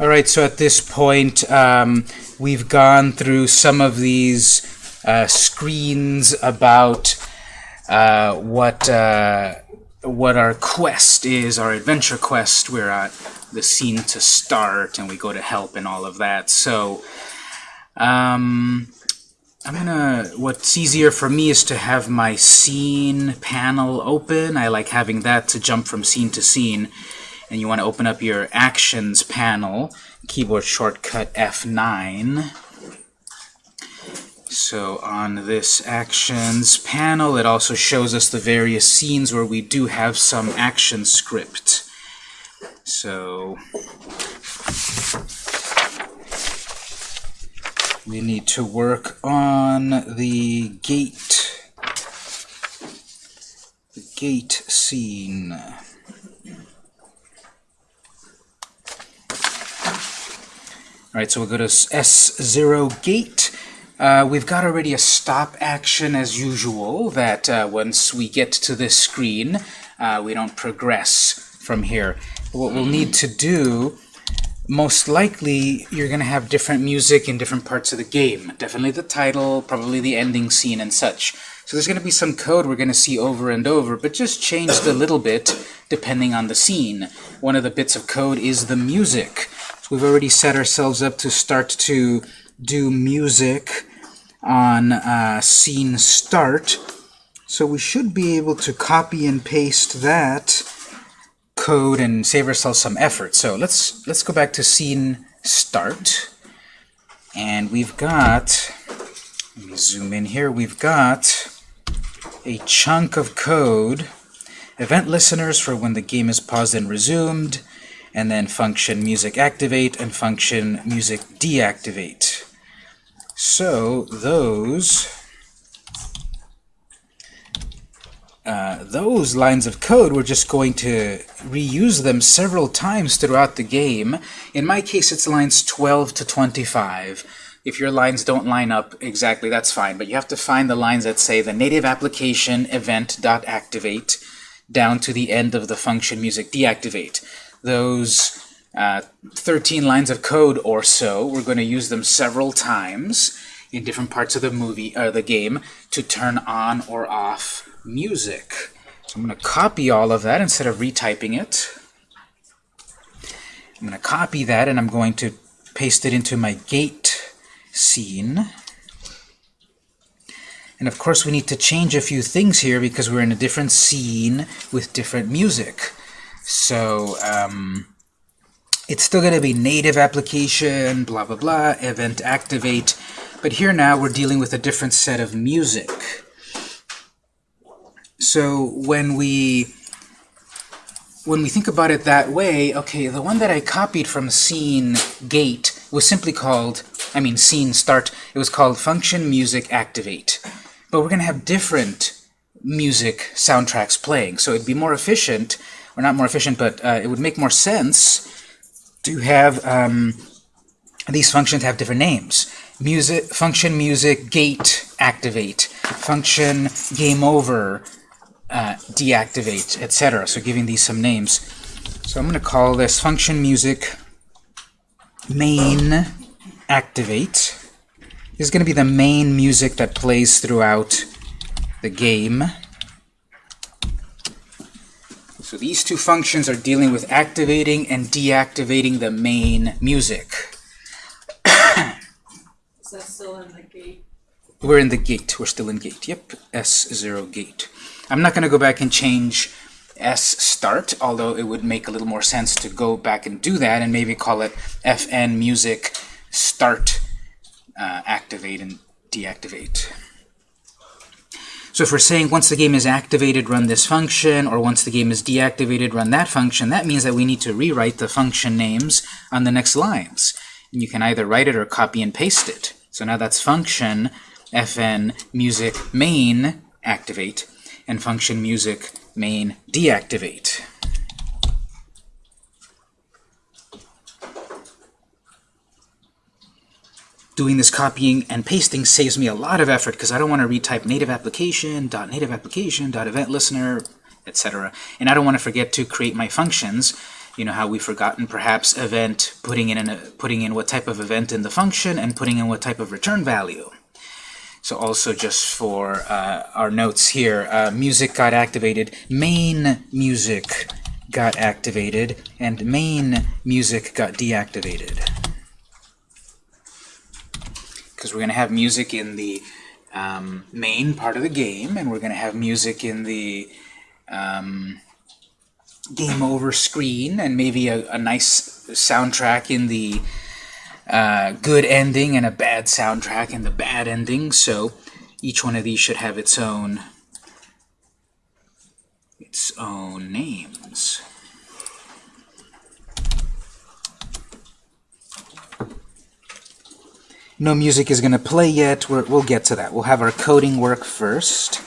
All right, so at this point, um, we've gone through some of these uh, screens about uh, what uh, what our quest is, our adventure quest. We're at the scene to start, and we go to help and all of that. So, um, I'm gonna. What's easier for me is to have my scene panel open. I like having that to jump from scene to scene and you want to open up your Actions panel, keyboard shortcut F9. So on this Actions panel, it also shows us the various scenes where we do have some action script. So we need to work on the gate, the gate scene. All right, so we'll go to S0 gate. Uh, we've got already a stop action as usual, that uh, once we get to this screen, uh, we don't progress from here. What we'll need to do, most likely, you're going to have different music in different parts of the game. Definitely the title, probably the ending scene and such. So there's going to be some code we're going to see over and over, but just changed a little bit depending on the scene. One of the bits of code is the music. We've already set ourselves up to start to do music on uh, scene start. So we should be able to copy and paste that code and save ourselves some effort. So let's let's go back to scene start. And we've got, let me zoom in here, we've got a chunk of code, event listeners for when the game is paused and resumed, and then function music activate and function music deactivate. So those uh, those lines of code, we're just going to reuse them several times throughout the game. In my case, it's lines 12 to 25. If your lines don't line up exactly, that's fine, but you have to find the lines that say the native application event.activate down to the end of the function music deactivate those uh, 13 lines of code or so. We're going to use them several times in different parts of the movie or uh, the game to turn on or off music. So I'm going to copy all of that instead of retyping it. I'm going to copy that and I'm going to paste it into my gate scene. And of course we need to change a few things here because we're in a different scene with different music. So um, it's still going to be native application, blah, blah, blah, event activate. But here now we're dealing with a different set of music. So when we when we think about it that way, okay, the one that I copied from scene gate was simply called, I mean scene start, it was called function music activate. But we're going to have different music soundtracks playing, so it'd be more efficient or not more efficient, but uh, it would make more sense to have um, these functions have different names. Music, function music, gate, activate, function game over, uh, deactivate, etc. So giving these some names. So I'm going to call this function music main activate. This is going to be the main music that plays throughout the game. So these two functions are dealing with activating and deactivating the main music. Is that still in the gate? We're in the gate. We're still in gate. Yep, S0 gate. I'm not going to go back and change S start, although it would make a little more sense to go back and do that and maybe call it FN music start uh, activate and deactivate. So if we're saying once the game is activated, run this function, or once the game is deactivated, run that function, that means that we need to rewrite the function names on the next lines. And you can either write it or copy and paste it. So now that's function fn music main activate and function music main deactivate. Doing this copying and pasting saves me a lot of effort because I don't want to retype native application, dot native application, dot event listener, etc. And I don't want to forget to create my functions you know how we've forgotten perhaps event, putting in, a, putting in what type of event in the function, and putting in what type of return value. So also just for uh, our notes here, uh, music got activated, main music got activated, and main music got deactivated. Because we're going to have music in the um, main part of the game, and we're going to have music in the um, game over screen, and maybe a, a nice soundtrack in the uh, good ending and a bad soundtrack in the bad ending. So each one of these should have its own its own names. No music is going to play yet. we will get to that. We'll have our coding work first,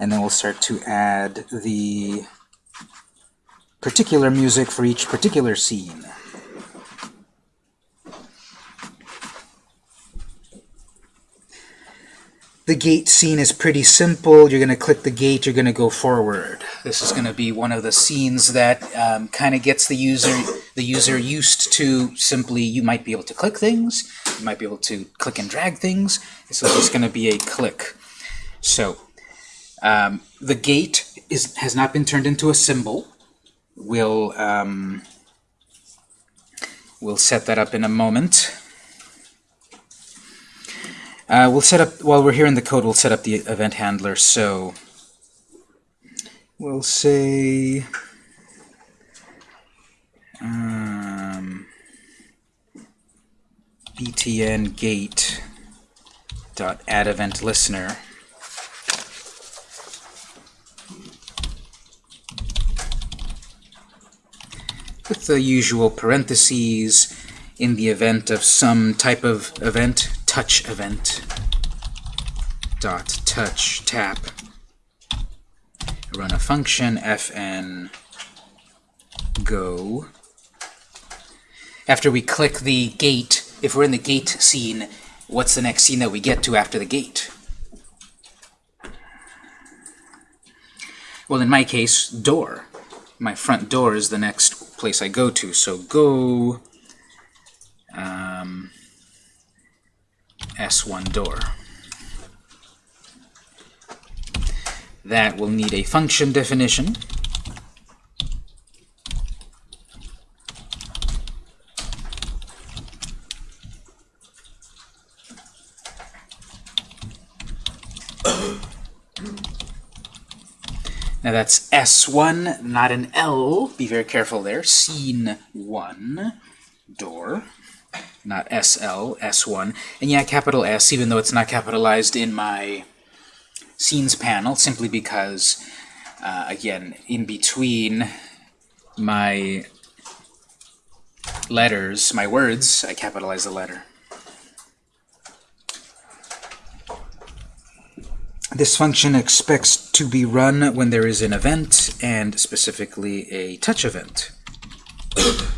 and then we'll start to add the particular music for each particular scene. The gate scene is pretty simple. You're going to click the gate, you're going to go forward. This is going to be one of the scenes that um, kind of gets the user the user used to simply, you might be able to click things, you might be able to click and drag things. This is just going to be a click. So um, the gate is has not been turned into a symbol. We'll, um, we'll set that up in a moment. Uh, we'll set up, while we're here in the code, we'll set up the event handler. So we'll say um, btn gate dot add event listener. with the usual parentheses in the event of some type of event touch event dot touch tap run a function fn go after we click the gate if we're in the gate scene what's the next scene that we get to after the gate well in my case door my front door is the next place I go to so go um, S1 door. That will need a function definition. Now that's S1, not an L. Be very careful there. Scene 1, door not SL, S1. And yeah, capital S, even though it's not capitalized in my scenes panel, simply because, uh, again, in between my letters, my words, I capitalize the letter. This function expects to be run when there is an event, and specifically a touch event.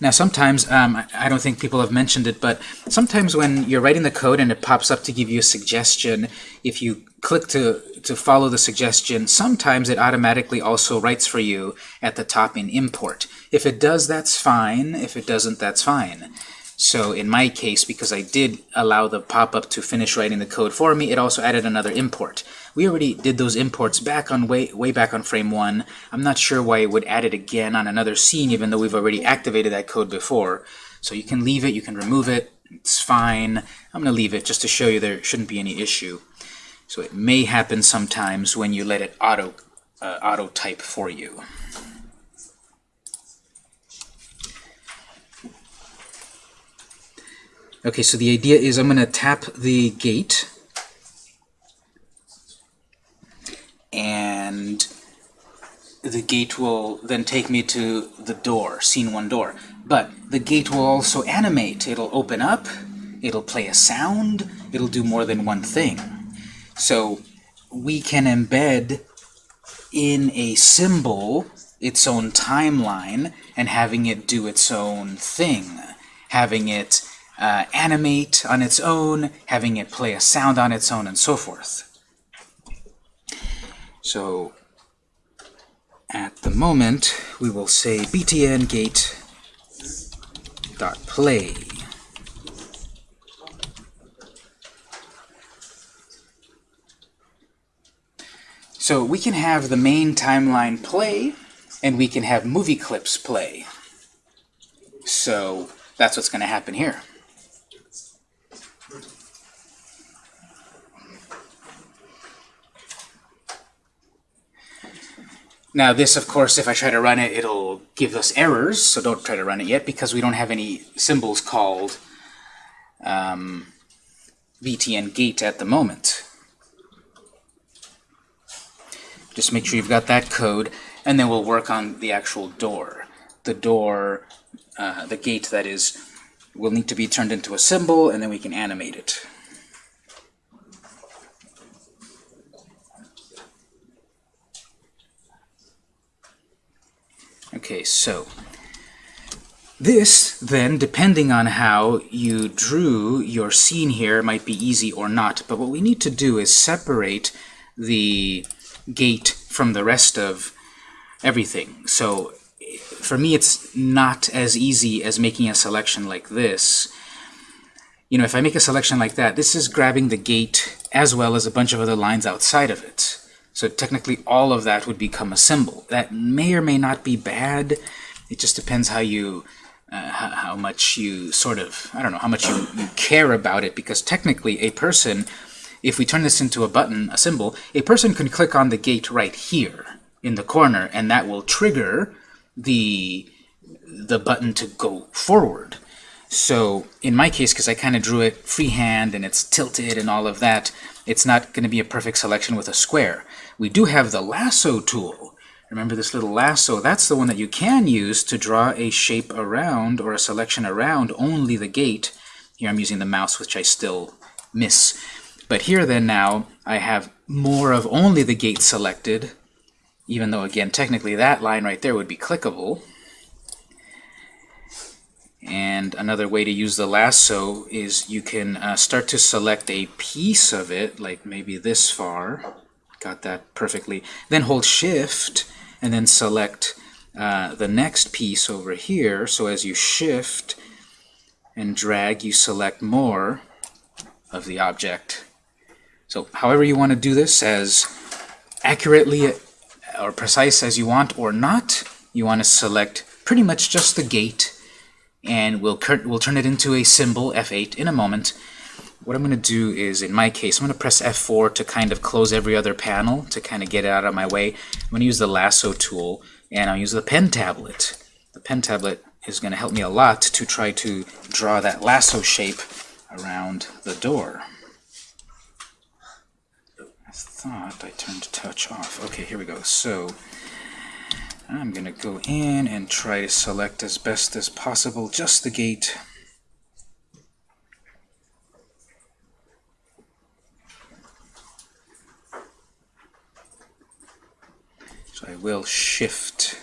Now sometimes, um, I don't think people have mentioned it, but sometimes when you're writing the code and it pops up to give you a suggestion, if you click to, to follow the suggestion, sometimes it automatically also writes for you at the top in import. If it does, that's fine. If it doesn't, that's fine. So in my case, because I did allow the pop-up to finish writing the code for me, it also added another import. We already did those imports back on way, way back on frame 1. I'm not sure why it would add it again on another scene, even though we've already activated that code before. So you can leave it, you can remove it, it's fine. I'm going to leave it just to show you there shouldn't be any issue. So it may happen sometimes when you let it auto, uh, auto type for you. Okay, so the idea is I'm going to tap the gate and the gate will then take me to the door, scene one door. But the gate will also animate. It'll open up, it'll play a sound, it'll do more than one thing. So we can embed in a symbol its own timeline and having it do its own thing, having it uh, animate on its own, having it play a sound on its own, and so forth. So at the moment, we will say btn gate dot play. So we can have the main timeline play, and we can have movie clips play. So that's what's going to happen here. Now this, of course, if I try to run it, it'll give us errors, so don't try to run it yet because we don't have any symbols called um, btn gate at the moment. Just make sure you've got that code, and then we'll work on the actual door. The door, uh, the gate that is, will need to be turned into a symbol, and then we can animate it. Okay, so this, then, depending on how you drew your scene here, might be easy or not. But what we need to do is separate the gate from the rest of everything. So for me, it's not as easy as making a selection like this. You know, if I make a selection like that, this is grabbing the gate as well as a bunch of other lines outside of it. So technically all of that would become a symbol. That may or may not be bad. It just depends how you, uh, how, how, much you sort of, I don't know, how much you, you care about it. Because technically a person, if we turn this into a button, a symbol, a person can click on the gate right here in the corner, and that will trigger the, the button to go forward. So in my case, because I kind of drew it freehand and it's tilted and all of that, it's not going to be a perfect selection with a square. We do have the lasso tool. Remember this little lasso? That's the one that you can use to draw a shape around or a selection around only the gate. Here I'm using the mouse, which I still miss. But here then now, I have more of only the gate selected, even though, again, technically that line right there would be clickable. And another way to use the lasso is you can uh, start to select a piece of it, like maybe this far. Got that perfectly. Then hold Shift and then select uh, the next piece over here. So as you shift and drag, you select more of the object. So however you want to do this, as accurately or precise as you want or not, you want to select pretty much just the gate and we'll, we'll turn it into a symbol, F8, in a moment. What I'm going to do is, in my case, I'm going to press F4 to kind of close every other panel to kind of get it out of my way. I'm going to use the lasso tool, and I'll use the pen tablet. The pen tablet is going to help me a lot to try to draw that lasso shape around the door. I thought I turned touch off. Okay, here we go. So I'm going to go in and try to select as best as possible just the gate. I will shift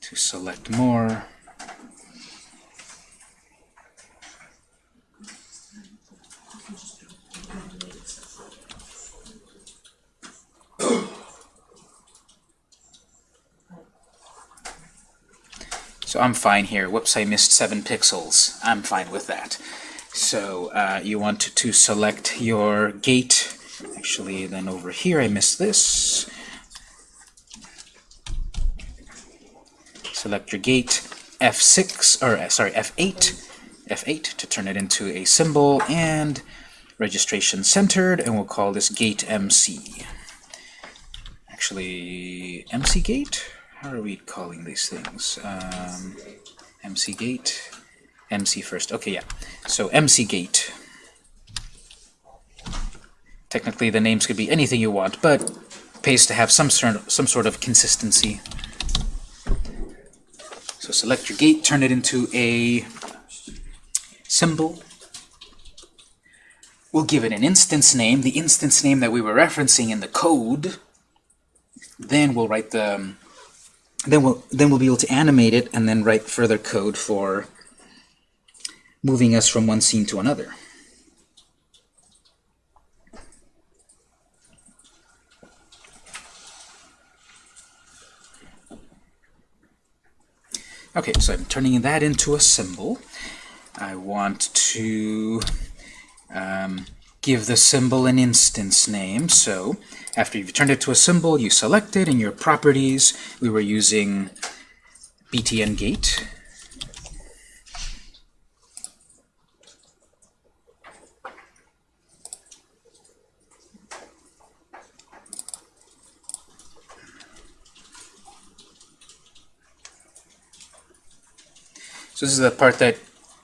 to select more. So I'm fine here. Whoops, I missed 7 pixels. I'm fine with that. So uh, you want to, to select your gate. Actually, then over here I missed this. Select your gate, F6, or uh, sorry, F8, F8 to turn it into a symbol, and registration centered, and we'll call this gate MC. Actually, MC gate? how are we calling these things? Um, MC gate, MC first. Okay, yeah. So MC gate. Technically, the names could be anything you want, but pays to have some sort some sort of consistency. So select your gate, turn it into a symbol. We'll give it an instance name, the instance name that we were referencing in the code. Then we'll write the then we'll then we'll be able to animate it and then write further code for moving us from one scene to another. Okay, so I'm turning that into a symbol. I want to um, give the symbol an instance name. So after you've turned it to a symbol, you select it in your properties. We were using btn So this is the part that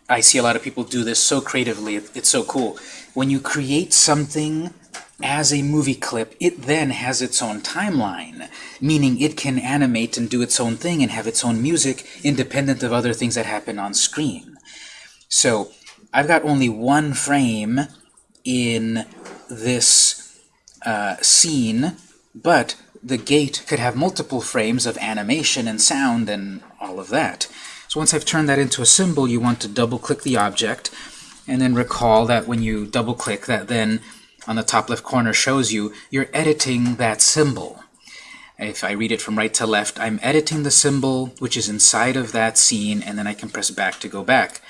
I see a lot of people do this so creatively. It's so cool. When you create something as a movie clip, it then has its own timeline, meaning it can animate and do its own thing and have its own music independent of other things that happen on screen. So I've got only one frame in this uh, scene, but the gate could have multiple frames of animation and sound and all of that. So once I've turned that into a symbol, you want to double-click the object, and then recall that when you double-click, that then on the top left corner shows you you're editing that symbol. If I read it from right to left, I'm editing the symbol which is inside of that scene, and then I can press back to go back.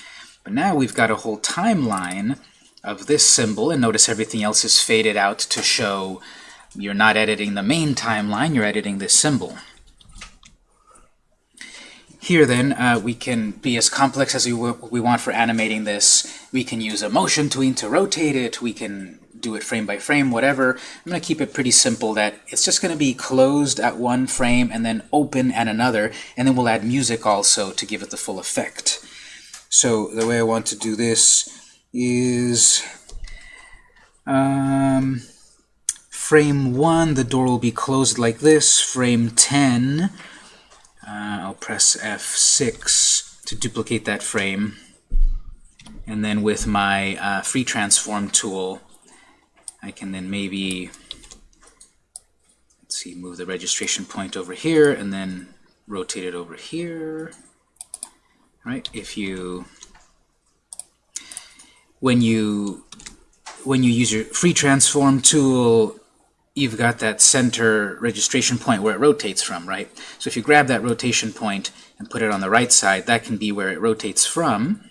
But now we've got a whole timeline of this symbol, and notice everything else is faded out to show you're not editing the main timeline, you're editing this symbol. Here then, uh, we can be as complex as we, we want for animating this. We can use a motion tween to rotate it. We can do it frame by frame, whatever. I'm going to keep it pretty simple that it's just going to be closed at one frame and then open at another, and then we'll add music also to give it the full effect. So the way I want to do this is um, frame 1, the door will be closed like this. Frame 10, uh, I'll press F6 to duplicate that frame. And then with my uh, free transform tool, I can then maybe, let's see, move the registration point over here and then rotate it over here. Right? If you, when you, when you use your free transform tool, you've got that center registration point where it rotates from, right? So if you grab that rotation point and put it on the right side, that can be where it rotates from.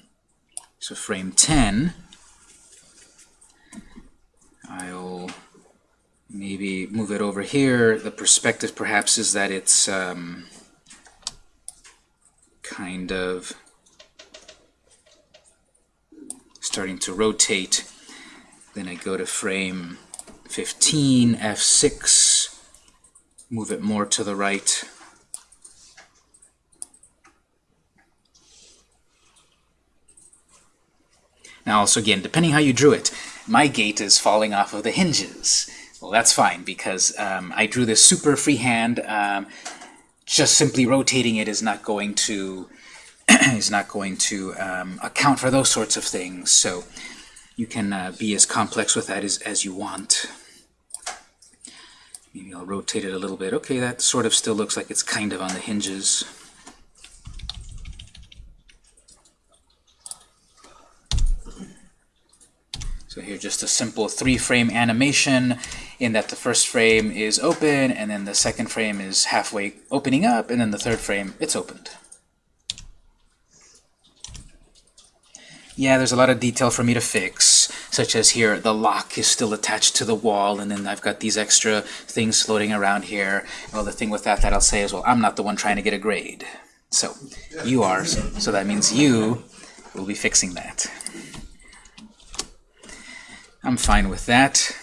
So frame 10, I'll maybe move it over here. The perspective perhaps is that it's um, kind of starting to rotate. Then I go to frame 15, F6, move it more to the right. Now also again, depending how you drew it, my gate is falling off of the hinges. Well, that's fine because um, I drew this super freehand. Um, just simply rotating it is not going to is not going to um, account for those sorts of things. So you can uh, be as complex with that as, as you want. Maybe I'll rotate it a little bit. Okay, that sort of still looks like it's kind of on the hinges. So here just a simple three-frame animation in that the first frame is open, and then the second frame is halfway opening up, and then the third frame, it's opened. Yeah, there's a lot of detail for me to fix, such as here, the lock is still attached to the wall, and then I've got these extra things floating around here. Well, the thing with that that I'll say is, well, I'm not the one trying to get a grade. So, you are, so that means you will be fixing that. I'm fine with that.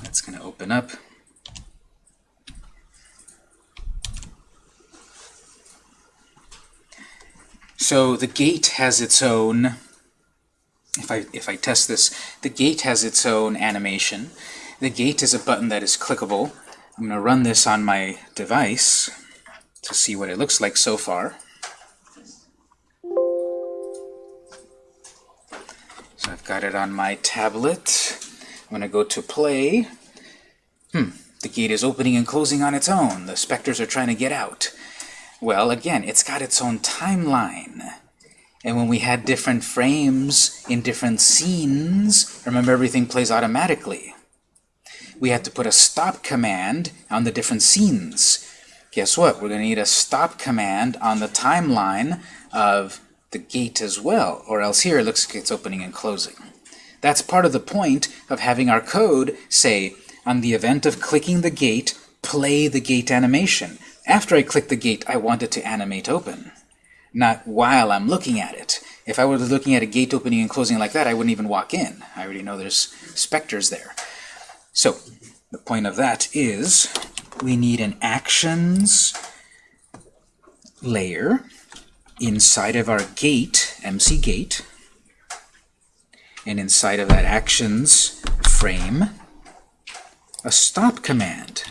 That's going to open up. So the gate has its own, if I, if I test this, the gate has its own animation. The gate is a button that is clickable. I'm going to run this on my device to see what it looks like so far. So I've got it on my tablet. I'm going to go to play. Hmm, the gate is opening and closing on its own. The specters are trying to get out. Well, again, it's got its own timeline. And when we had different frames in different scenes, remember everything plays automatically. We had to put a stop command on the different scenes. guess what? We're going to need a stop command on the timeline of the gate as well, or else here it looks like it's opening and closing. That's part of the point of having our code say, on the event of clicking the gate, play the gate animation. After I click the gate, I want it to animate open, not while I'm looking at it. If I were looking at a gate opening and closing like that, I wouldn't even walk in. I already know there's specters there. So the point of that is we need an actions layer inside of our gate, MC gate, and inside of that actions frame, a stop command.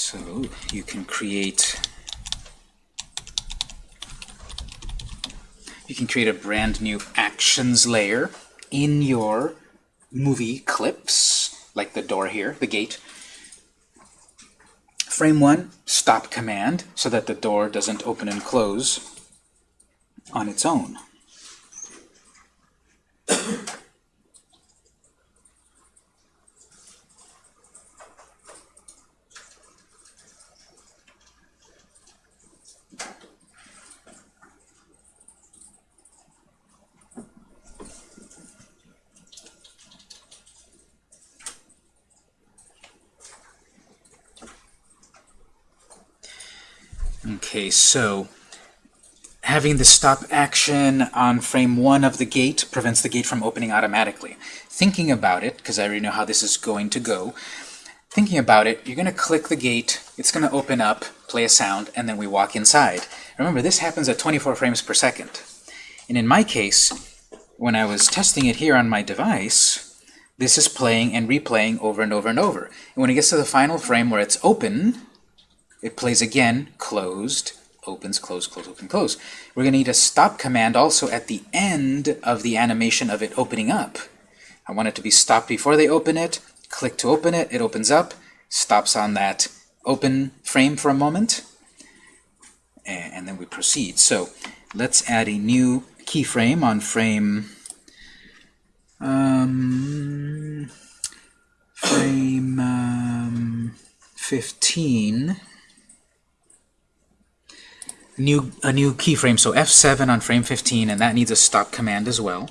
So you can create you can create a brand new actions layer in your movie clips, like the door here, the gate. Frame 1, stop command, so that the door doesn't open and close on its own. So having the stop action on frame 1 of the gate prevents the gate from opening automatically. Thinking about it, because I already know how this is going to go, thinking about it, you're going to click the gate, it's going to open up, play a sound, and then we walk inside. Remember, this happens at 24 frames per second. And in my case, when I was testing it here on my device, this is playing and replaying over and over and over. And when it gets to the final frame where it's open, it plays again, closed, opens, close, close, open, close. We're going to need a stop command also at the end of the animation of it opening up. I want it to be stopped before they open it, click to open it, it opens up, stops on that open frame for a moment, and then we proceed. So let's add a new keyframe on frame um, frame um, 15 new a new keyframe, so F7 on frame 15, and that needs a stop command as well.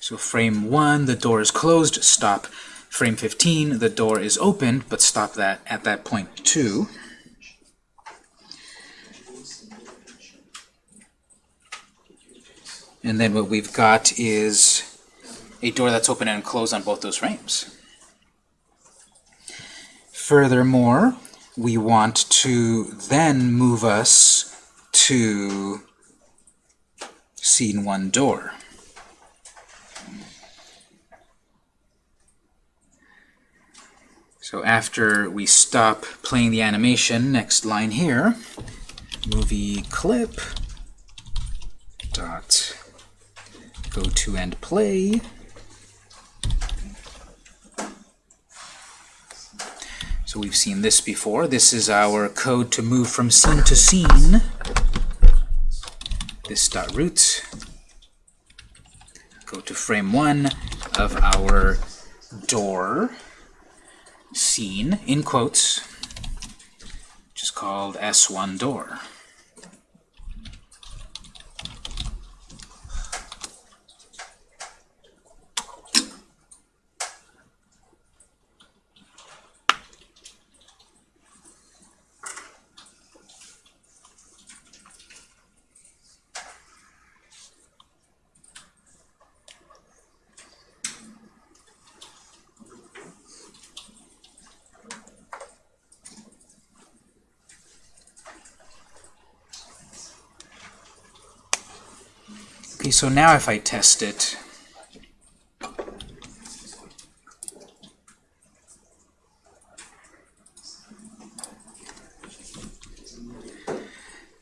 So frame 1, the door is closed, stop. Frame 15, the door is opened, but stop that at that point too. And then what we've got is a door that's open and closed on both those frames. Furthermore, we want to then move us to scene one door. So after we stop playing the animation, next line here, movie clip dot go to and play So we've seen this before. This is our code to move from scene to scene. This dot root. Go to frame one of our door scene in quotes, which is called S1 door. So now if I test it,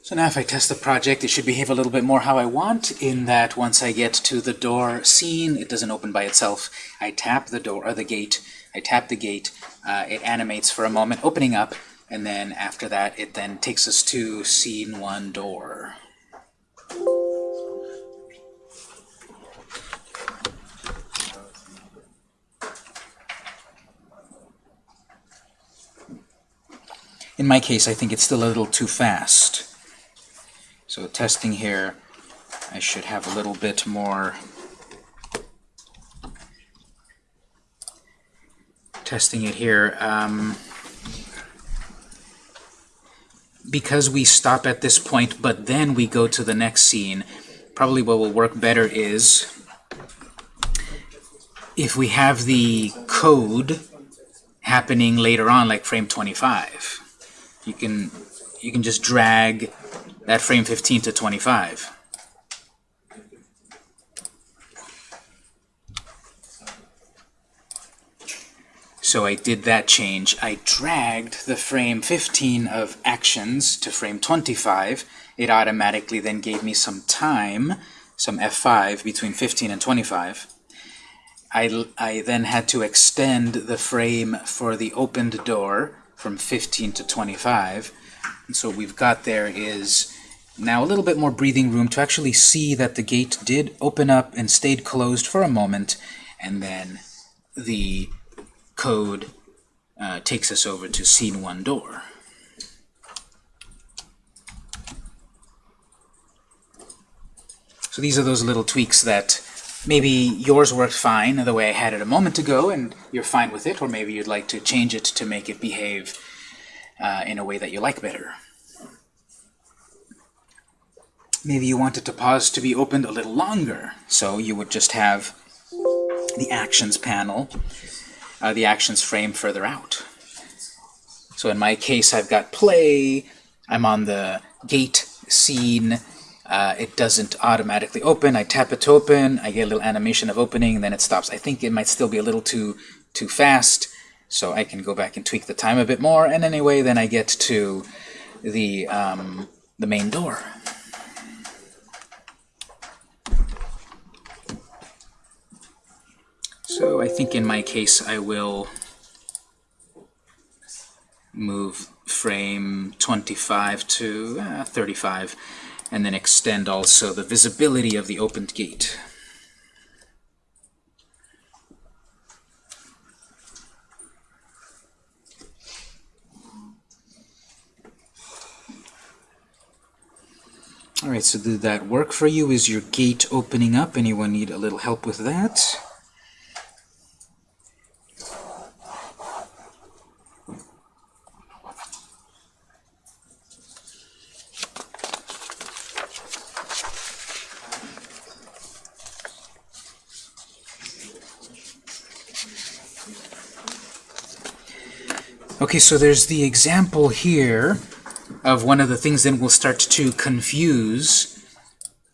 So now if I test the project, it should behave a little bit more how I want, in that once I get to the door scene, it doesn't open by itself. I tap the door, or the gate, I tap the gate, uh, it animates for a moment, opening up, and then after that it then takes us to scene one door. My case, I think it's still a little too fast. So testing here, I should have a little bit more testing it here. Um, because we stop at this point, but then we go to the next scene, probably what will work better is if we have the code happening later on, like frame 25. You can you can just drag that frame 15 to 25. So I did that change. I dragged the frame 15 of actions to frame 25. It automatically then gave me some time, some F5 between 15 and 25. I, I then had to extend the frame for the opened door from 15 to 25. And so what we've got there is now a little bit more breathing room to actually see that the gate did open up and stayed closed for a moment, and then the code uh, takes us over to scene one door. So these are those little tweaks that maybe yours worked fine the way I had it a moment ago and you're fine with it, or maybe you'd like to change it to make it behave uh, in a way that you like better. Maybe you wanted to pause to be opened a little longer, so you would just have the actions panel, uh, the actions frame further out. So in my case, I've got play, I'm on the gate scene, uh, it doesn't automatically open. I tap it to open, I get a little animation of opening, and then it stops. I think it might still be a little too too fast, so I can go back and tweak the time a bit more. And anyway, then I get to the um, the main door. So I think in my case I will move frame 25 to uh, 35 and then extend also the visibility of the opened gate. Alright, so did that work for you? Is your gate opening up? Anyone need a little help with that? Okay, so there's the example here of one of the things that will start to confuse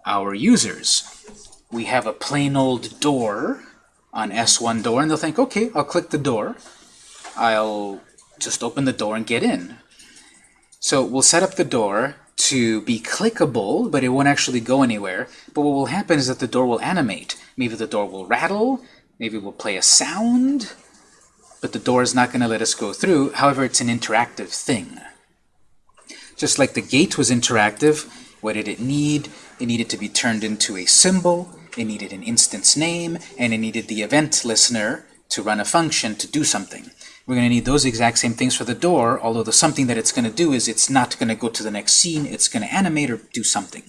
our users. We have a plain old door on S1 door, and they'll think, okay, I'll click the door. I'll just open the door and get in. So we'll set up the door to be clickable, but it won't actually go anywhere. But what will happen is that the door will animate. Maybe the door will rattle, maybe we'll play a sound, but the door is not going to let us go through. However, it's an interactive thing. Just like the gate was interactive, what did it need? It needed to be turned into a symbol, it needed an instance name, and it needed the event listener to run a function to do something. We're going to need those exact same things for the door, although the something that it's going to do is it's not going to go to the next scene, it's going to animate or do something.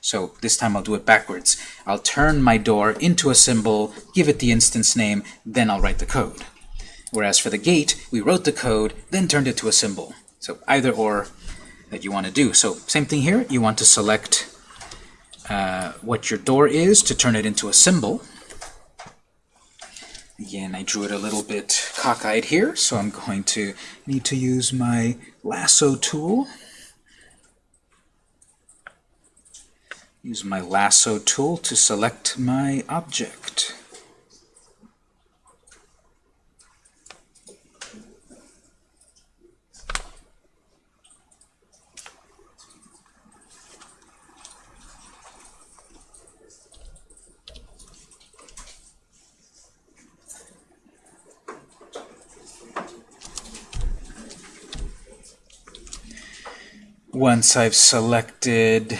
So this time I'll do it backwards. I'll turn my door into a symbol, give it the instance name, then I'll write the code. Whereas for the gate, we wrote the code, then turned it to a symbol. So either or that you want to do. So same thing here. You want to select uh, what your door is to turn it into a symbol. Again, I drew it a little bit cockeyed here, so I'm going to need to use my lasso tool. Use my lasso tool to select my object. Once I've selected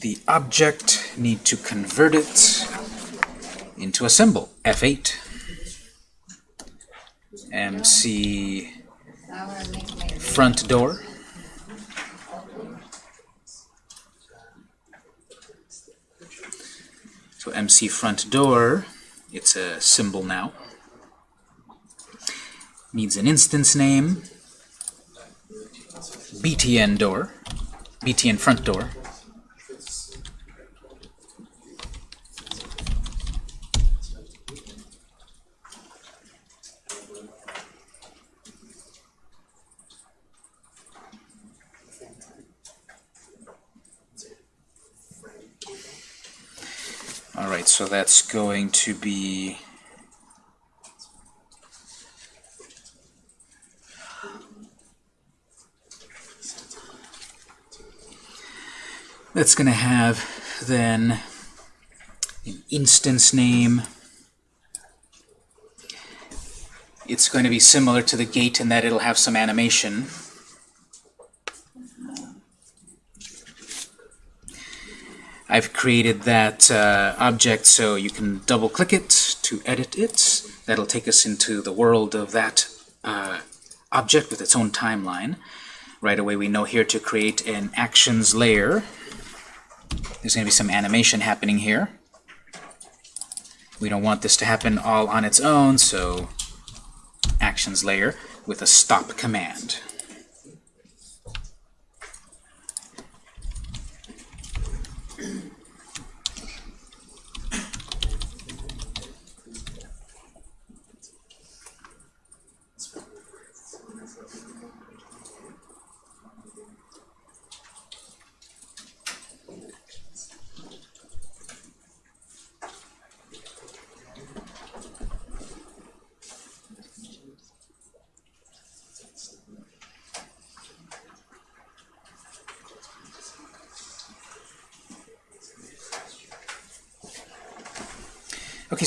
the object, need to convert it into a symbol, F8. MC front door. So MC front door, it's a symbol now. Needs an instance name. BTN door, BTN front door. Alright, so that's going to be that's going to have then an instance name. It's going to be similar to the gate in that it'll have some animation. I've created that uh, object so you can double click it to edit it. That'll take us into the world of that uh, object with its own timeline. Right away we know here to create an actions layer. There's going to be some animation happening here. We don't want this to happen all on its own, so actions layer with a stop command.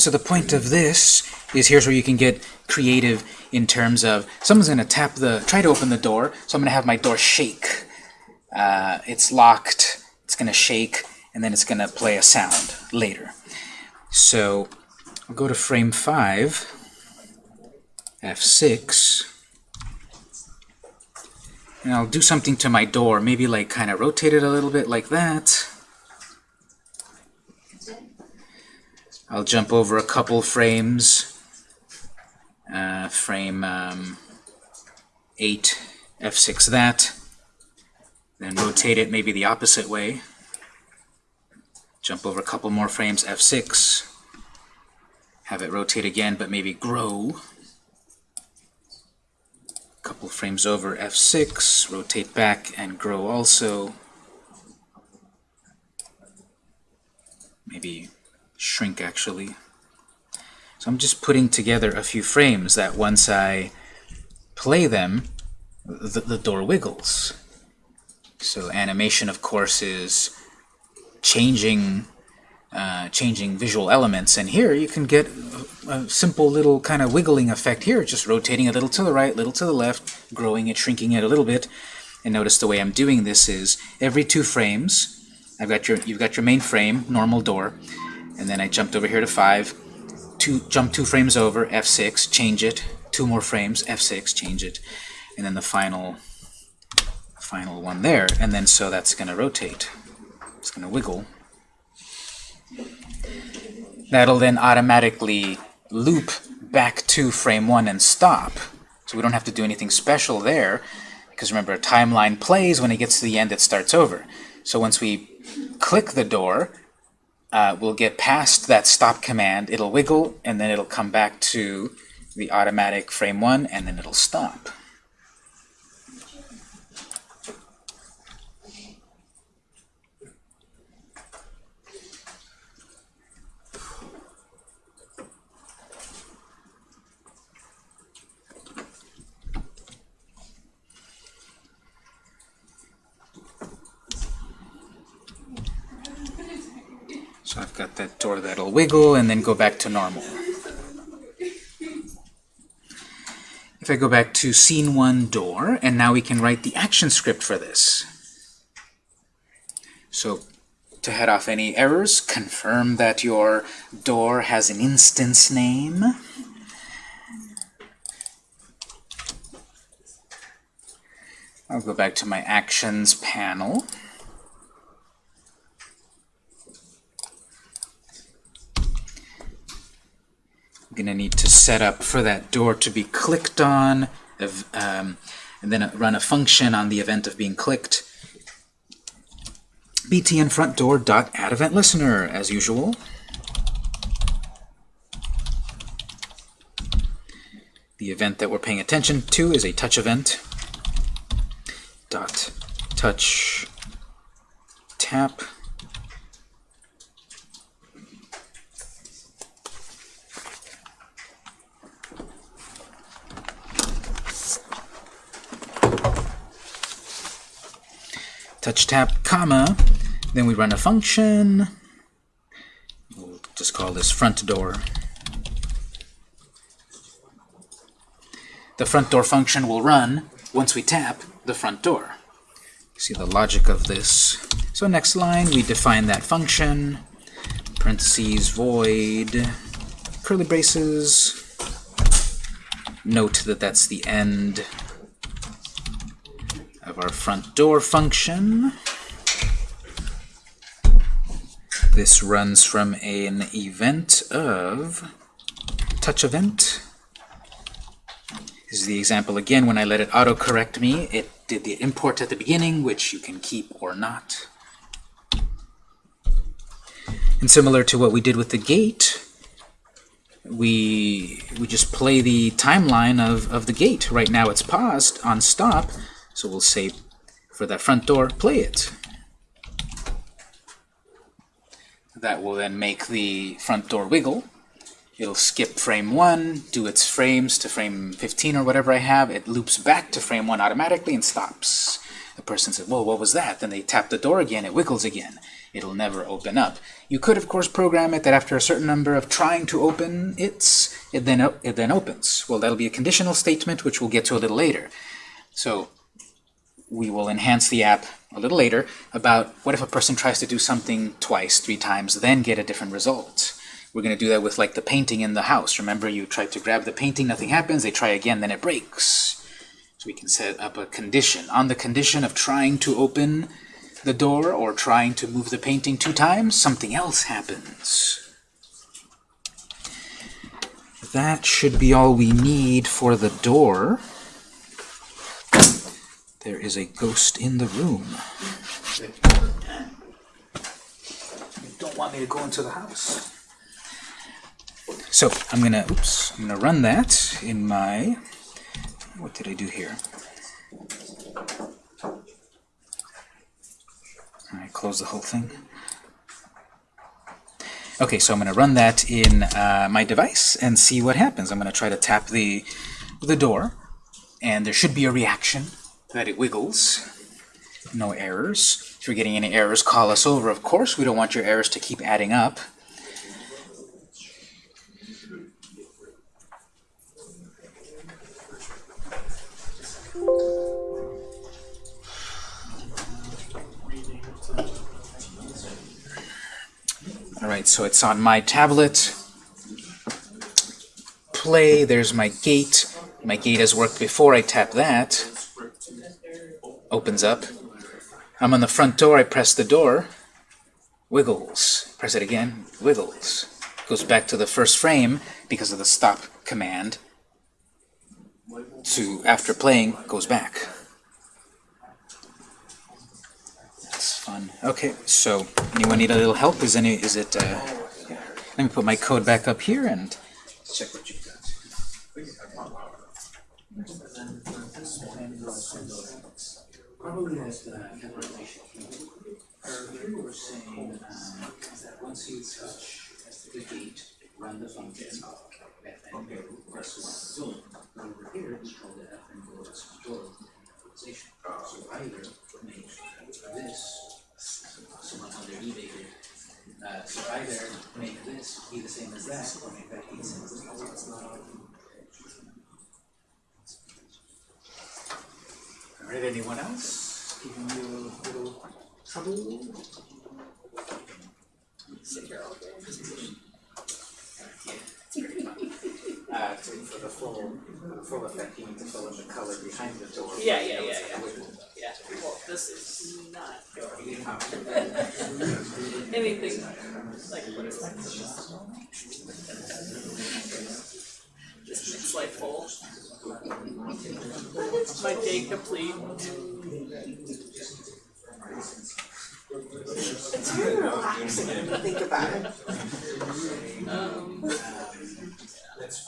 So the point of this is here's where you can get creative in terms of someone's going to tap the, try to open the door, so I'm going to have my door shake. Uh, it's locked, it's going to shake, and then it's going to play a sound later. So I'll go to frame 5, F6, and I'll do something to my door, maybe like kind of rotate it a little bit like that. I'll jump over a couple frames. Uh, frame um, 8, F6 that. Then rotate it maybe the opposite way. Jump over a couple more frames, F6. Have it rotate again, but maybe grow. A couple frames over, F6. Rotate back and grow also. Maybe shrink actually. So I'm just putting together a few frames that once I play them, the, the door wiggles. So animation, of course, is changing uh, changing visual elements. And here you can get a, simple little kind of wiggling effect here, just rotating a little to the right, a little to the left, growing it, shrinking it a little bit. And notice the way I'm doing this is every two frames, I've got your you've got your main frame, normal door, and then I jumped over here to 5, two, jump two frames over, F6, change it, two more frames, F6, change it, and then the final final one there, and then so that's going to rotate. It's going to wiggle. That'll then automatically loop back to frame 1 and stop. So we don't have to do anything special there, because remember, a timeline plays when it gets to the end, it starts over. So once we click the door, uh, we'll get past that stop command, it'll wiggle, and then it'll come back to the automatic frame 1, and then it'll stop. So I've got that door that'll wiggle and then go back to normal. If I go back to scene 1 door, and now we can write the action script for this. So to head off any errors, confirm that your door has an instance name. I'll go back to my Actions panel. I'm going to need to set up for that door to be clicked on, um, and then run a function on the event of being clicked. btn front door dot add event listener, as usual. The event that we're paying attention to is a touch event. Dot touch tap. Touch tap, comma, then we run a function. We'll just call this front door. The front door function will run once we tap the front door. See the logic of this. So next line, we define that function, parentheses, void, curly braces. Note that that's the end of our front door function. This runs from an event of touch event. This is the example again when I let it autocorrect me. It did the import at the beginning, which you can keep or not. And similar to what we did with the gate, we we just play the timeline of, of the gate. Right now it's paused on stop, so we'll say for that front door, play it. That will then make the front door wiggle. It'll skip frame 1, do its frames to frame 15 or whatever I have. It loops back to frame 1 automatically and stops. The person says, whoa, what was that? Then they tap the door again, it wiggles again. It'll never open up. You could, of course, program it that after a certain number of trying to open its, it then, it then opens. Well, that'll be a conditional statement, which we'll get to a little later. So we will enhance the app a little later about what if a person tries to do something twice, three times, then get a different result. We're going to do that with like the painting in the house. Remember you tried to grab the painting, nothing happens, they try again, then it breaks. So we can set up a condition. On the condition of trying to open the door or trying to move the painting two times, something else happens. That should be all we need for the door. There is a ghost in the room. You don't want me to go into the house. So I'm gonna, oops, I'm gonna run that in my, what did I do here? I close the whole thing. Okay, so I'm going to run that in uh, my device and see what happens. I'm going to try to tap the, the door, and there should be a reaction that it wiggles. No errors. If you're getting any errors, call us over. Of course, we don't want your errors to keep adding up. Alright, so it's on my tablet. Play, there's my gate. My gate has worked before I tap that. Opens up. I'm on the front door, I press the door. Wiggles. Press it again. Wiggles. Goes back to the first frame because of the stop command. To, after playing, goes back. That's fun. Okay, so anyone need a little help? Is any is it uh, let me put my code back up here and check what you've got. Probably has the calculation. Here we're saying um, that once you touch the gate, run the function, and then press one. Over here, we call the F and go as. So either make this someone underneath it. Uh, so either make this be the same as that, or make that be the same as that. Alright, anyone else? Giving you a little Sit here all day. Uh, to, for the full, full effect, you need to fill in the color behind the door. Yeah, yeah, yeah, yeah. Yeah, well, this is not going. Anything like what is that? Just makes life full. My day complete. It's very relaxing you think about it. Um, Let's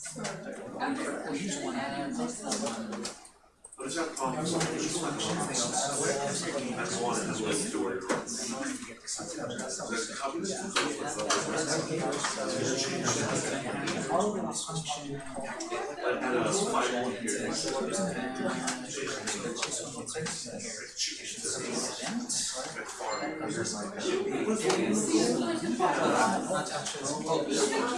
Not what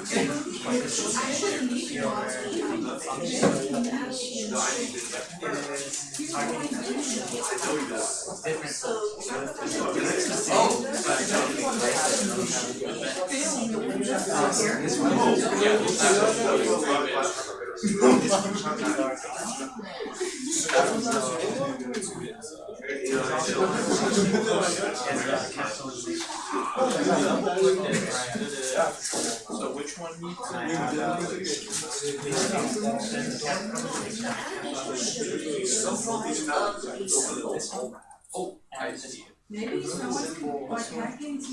Oh, for So which one needs Oh, I see. Maybe someone to you. Someone like, like hacking to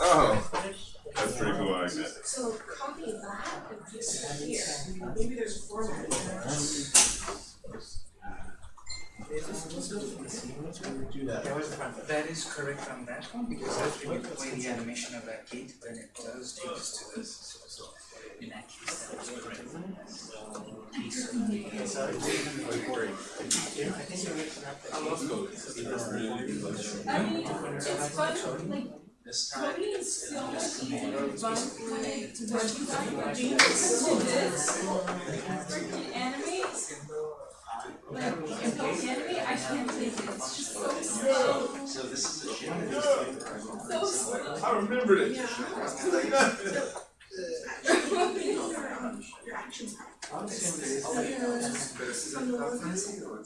Oh, that's pretty cool, I like that. So copy that and put it here. Maybe there's a format. That is correct on that one, because that's when you play the animation of that gate, then it does take us to this. I mean, it's fun, like, This time, coding is still easy, but when, when you have to do this, freaking animate, like, if you animate, I can't take it, it's just so slow, So this is the shit. so slow. I remembered it. Your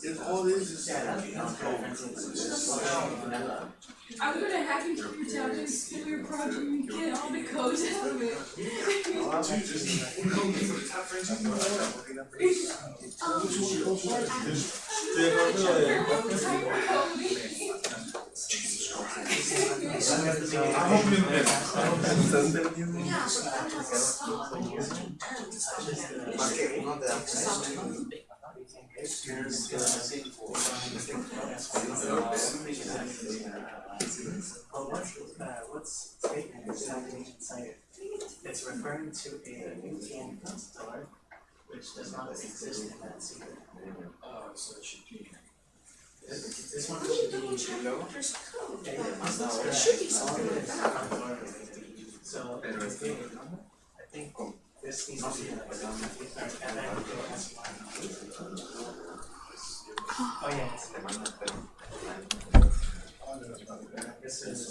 It all is is. I'm gonna hack into your town and steal your project and get all the code out of it. Well, what's, uh, statement is citation cited? It's referring to a UTM store which does not exist in that it be. This, one should be. code, should be something like that. So, I think, I think this needs to be like, a- and then go ask why. Oh, yeah. This is.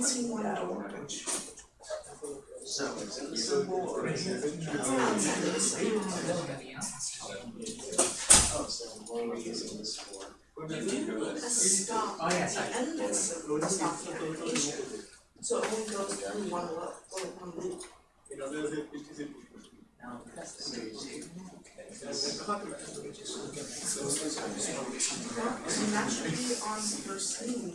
21. So, it's invisible. Oh, so what are we using this for? You need a stop, oh, yeah, the end is a. So it only goes through one loop. One loop. Now, that's the So, naturally, on first scene,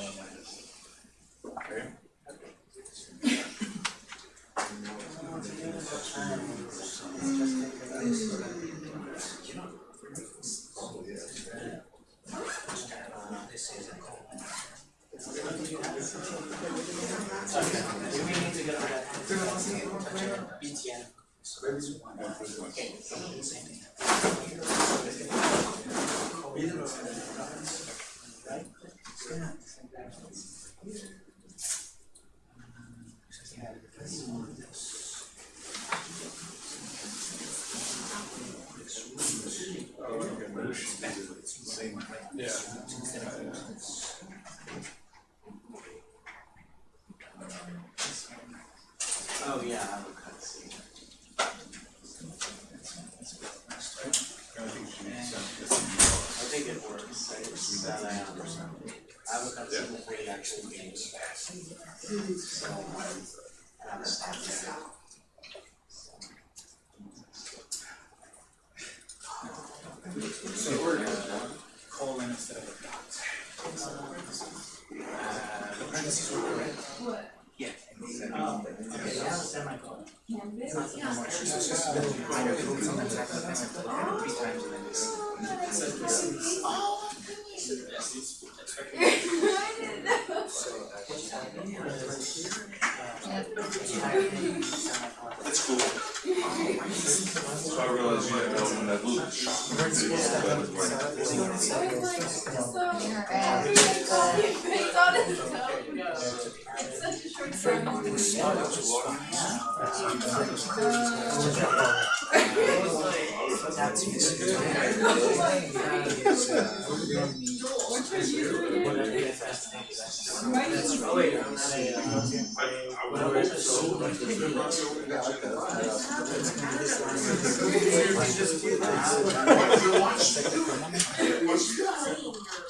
one on that. Okay.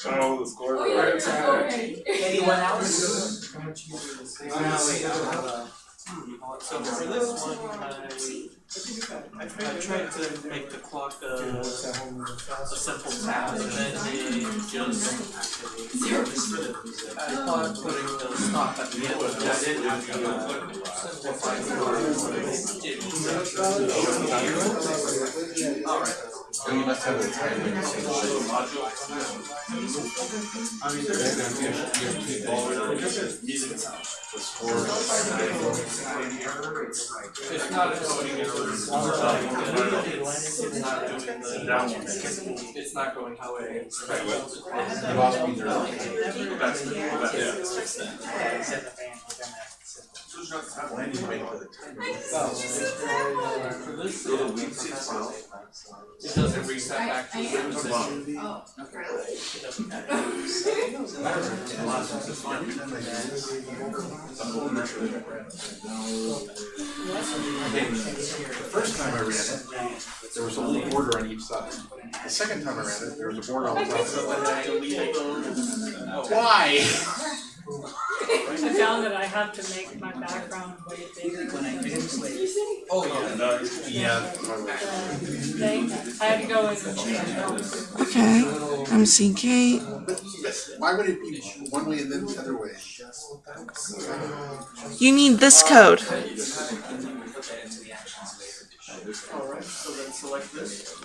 Oh, the score. Oh, yeah, it's already. Anyone else? How much you use? Oh, no, wait, I'll have a. So for this one, I, I tried to make the clock a, a simple tap and then it just. I thought putting the stop at the end, but I didn't have to simplify the. Alright. You must have a time. It's not coding it's not doing the down one. It's not going how it is. You lost me there. That's, that's, yeah. I need to wait for the time. For this, it doesn't reset back to the position. Oh, The first time I ran it, there was a little border on each side. The second time I ran it, there was a border on the top. when I deleted those. Why? I found that I have to make my background way bigger When I than finish Oh, yeah. Oh, yeah. thing. I had to go in and change. Okay, I'm seeing Kate. Why would it be one way and then the other way? You need this code. And then we put that into the actions later. Alright, so then select this.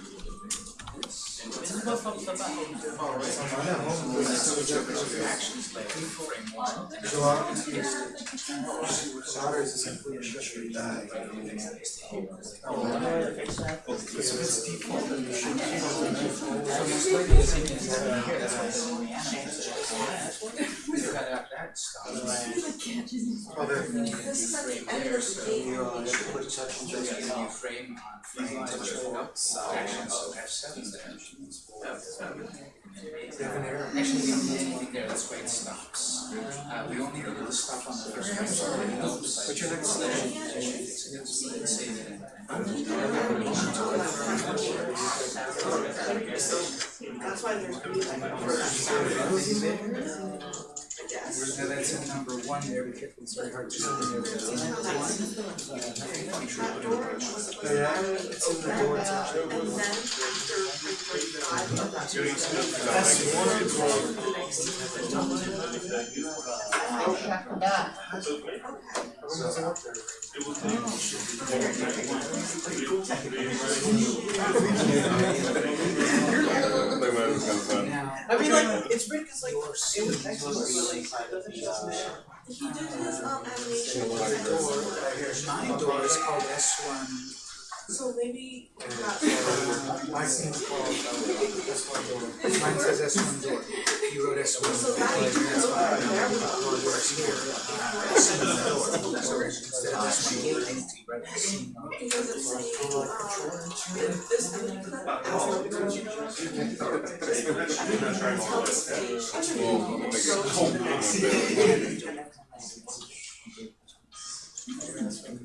Actions later, frame one. We've got that- that stuff. Oh, This is at the end of the game. You frame on frame, so actions, so Actually, we don't need anything there, that's where it stops. Uh, we only need the stuff on the first one, so goes. But you're not Save it. That's why there's music first. I guess. Now that's in number one there, because it's very hard to see. That door was supposed to open, and then after three thirty-five of that. I mean, like, it's weird cause like, it was excellent, but like, it doesn't just matter. He did his um animation. my door is called S one. So maybe that. Mine says S one door. You wrote S one. So that you could go right there with all the Works here. uh, S one door. So instead of S one gate, I need to write S one door. Because it's saying, um, if this thing could ask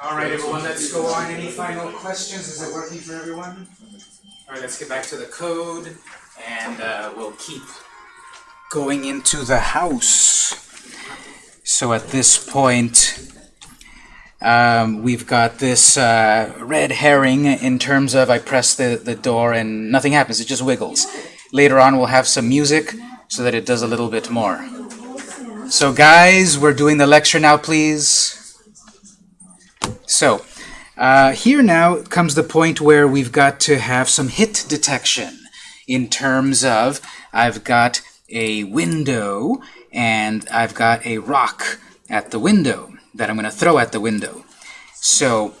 All right, everyone, let's go on. Any final questions? Is it working for everyone? All right, let's get back to the code, and uh, we'll keep going into the house. So at this point, um, we've got this uh, red herring in terms of I press the, the door and nothing happens, it just wiggles. Later on, we'll have some music so that it does a little bit more. So guys, we're doing the lecture now, please. So, uh, here now comes the point where we've got to have some hit detection in terms of I've got a window and I've got a rock at the window that I'm going to throw at the window. So,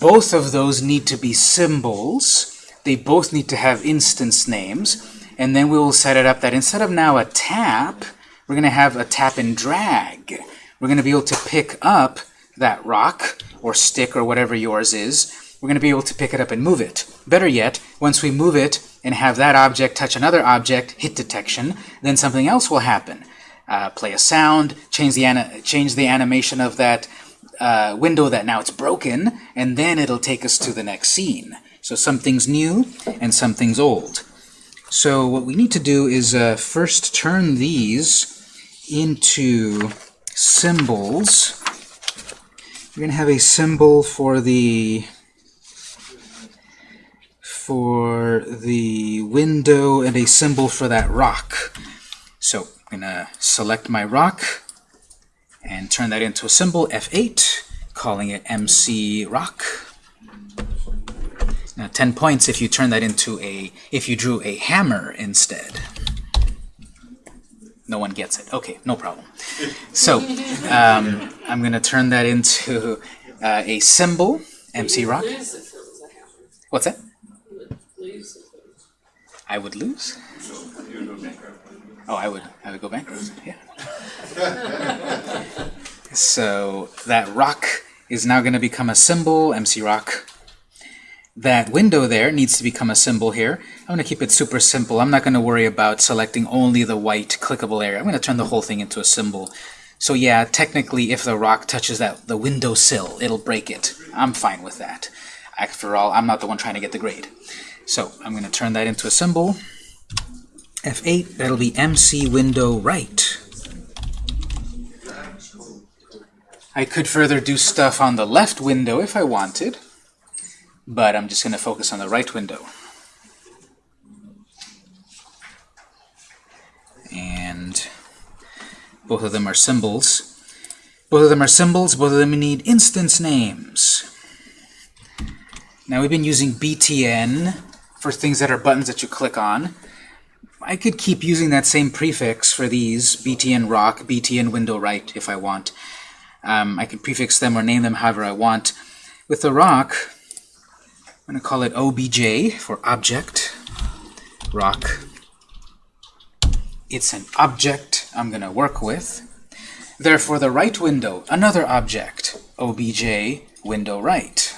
both of those need to be symbols. They both need to have instance names. And then we will set it up that instead of now a tap, we're going to have a tap and drag. We're going to be able to pick up that rock or stick or whatever yours is. We're going to be able to pick it up and move it. Better yet, once we move it and have that object touch another object, hit detection, then something else will happen. Uh, play a sound, change the, change the animation of that uh, window that now it's broken, and then it'll take us to the next scene. So something's new and something's old. So what we need to do is uh, first turn these into symbols. We're going to have a symbol for the for the window and a symbol for that rock. So To select my rock and turn that into a symbol, F8, calling it MC rock. Now 10 points if you turn that into a, if you drew a hammer instead. No one gets it. Okay, no problem. So um, I'm going to turn that into uh, a symbol, MC rock. What's that? I would lose? Oh, I would. I would go bankrupt. Yeah. so that rock is now going to become a symbol, MC rock. That window there needs to become a symbol here. I'm going to keep it super simple. I'm not going to worry about selecting only the white clickable area. I'm going to turn the whole thing into a symbol. So yeah, technically if the rock touches that the window sill, it'll break it. I'm fine with that. After all, I'm not the one trying to get the grade. So I'm going to turn that into a symbol. F8, that'll be MC window right. I could further do stuff on the left window if I wanted, but I'm just going to focus on the right window. And both of them are symbols. Both of them are symbols, both of them need instance names. Now we've been using BTN for things that are buttons that you click on. I could keep using that same prefix for these, BTN rock, BTN window right, if I want. Um, I can prefix them or name them however I want. With the rock, I'm going to call it OBJ for object, rock. It's an object I'm going to work with. Therefore, the right window, another object, OBJ window right.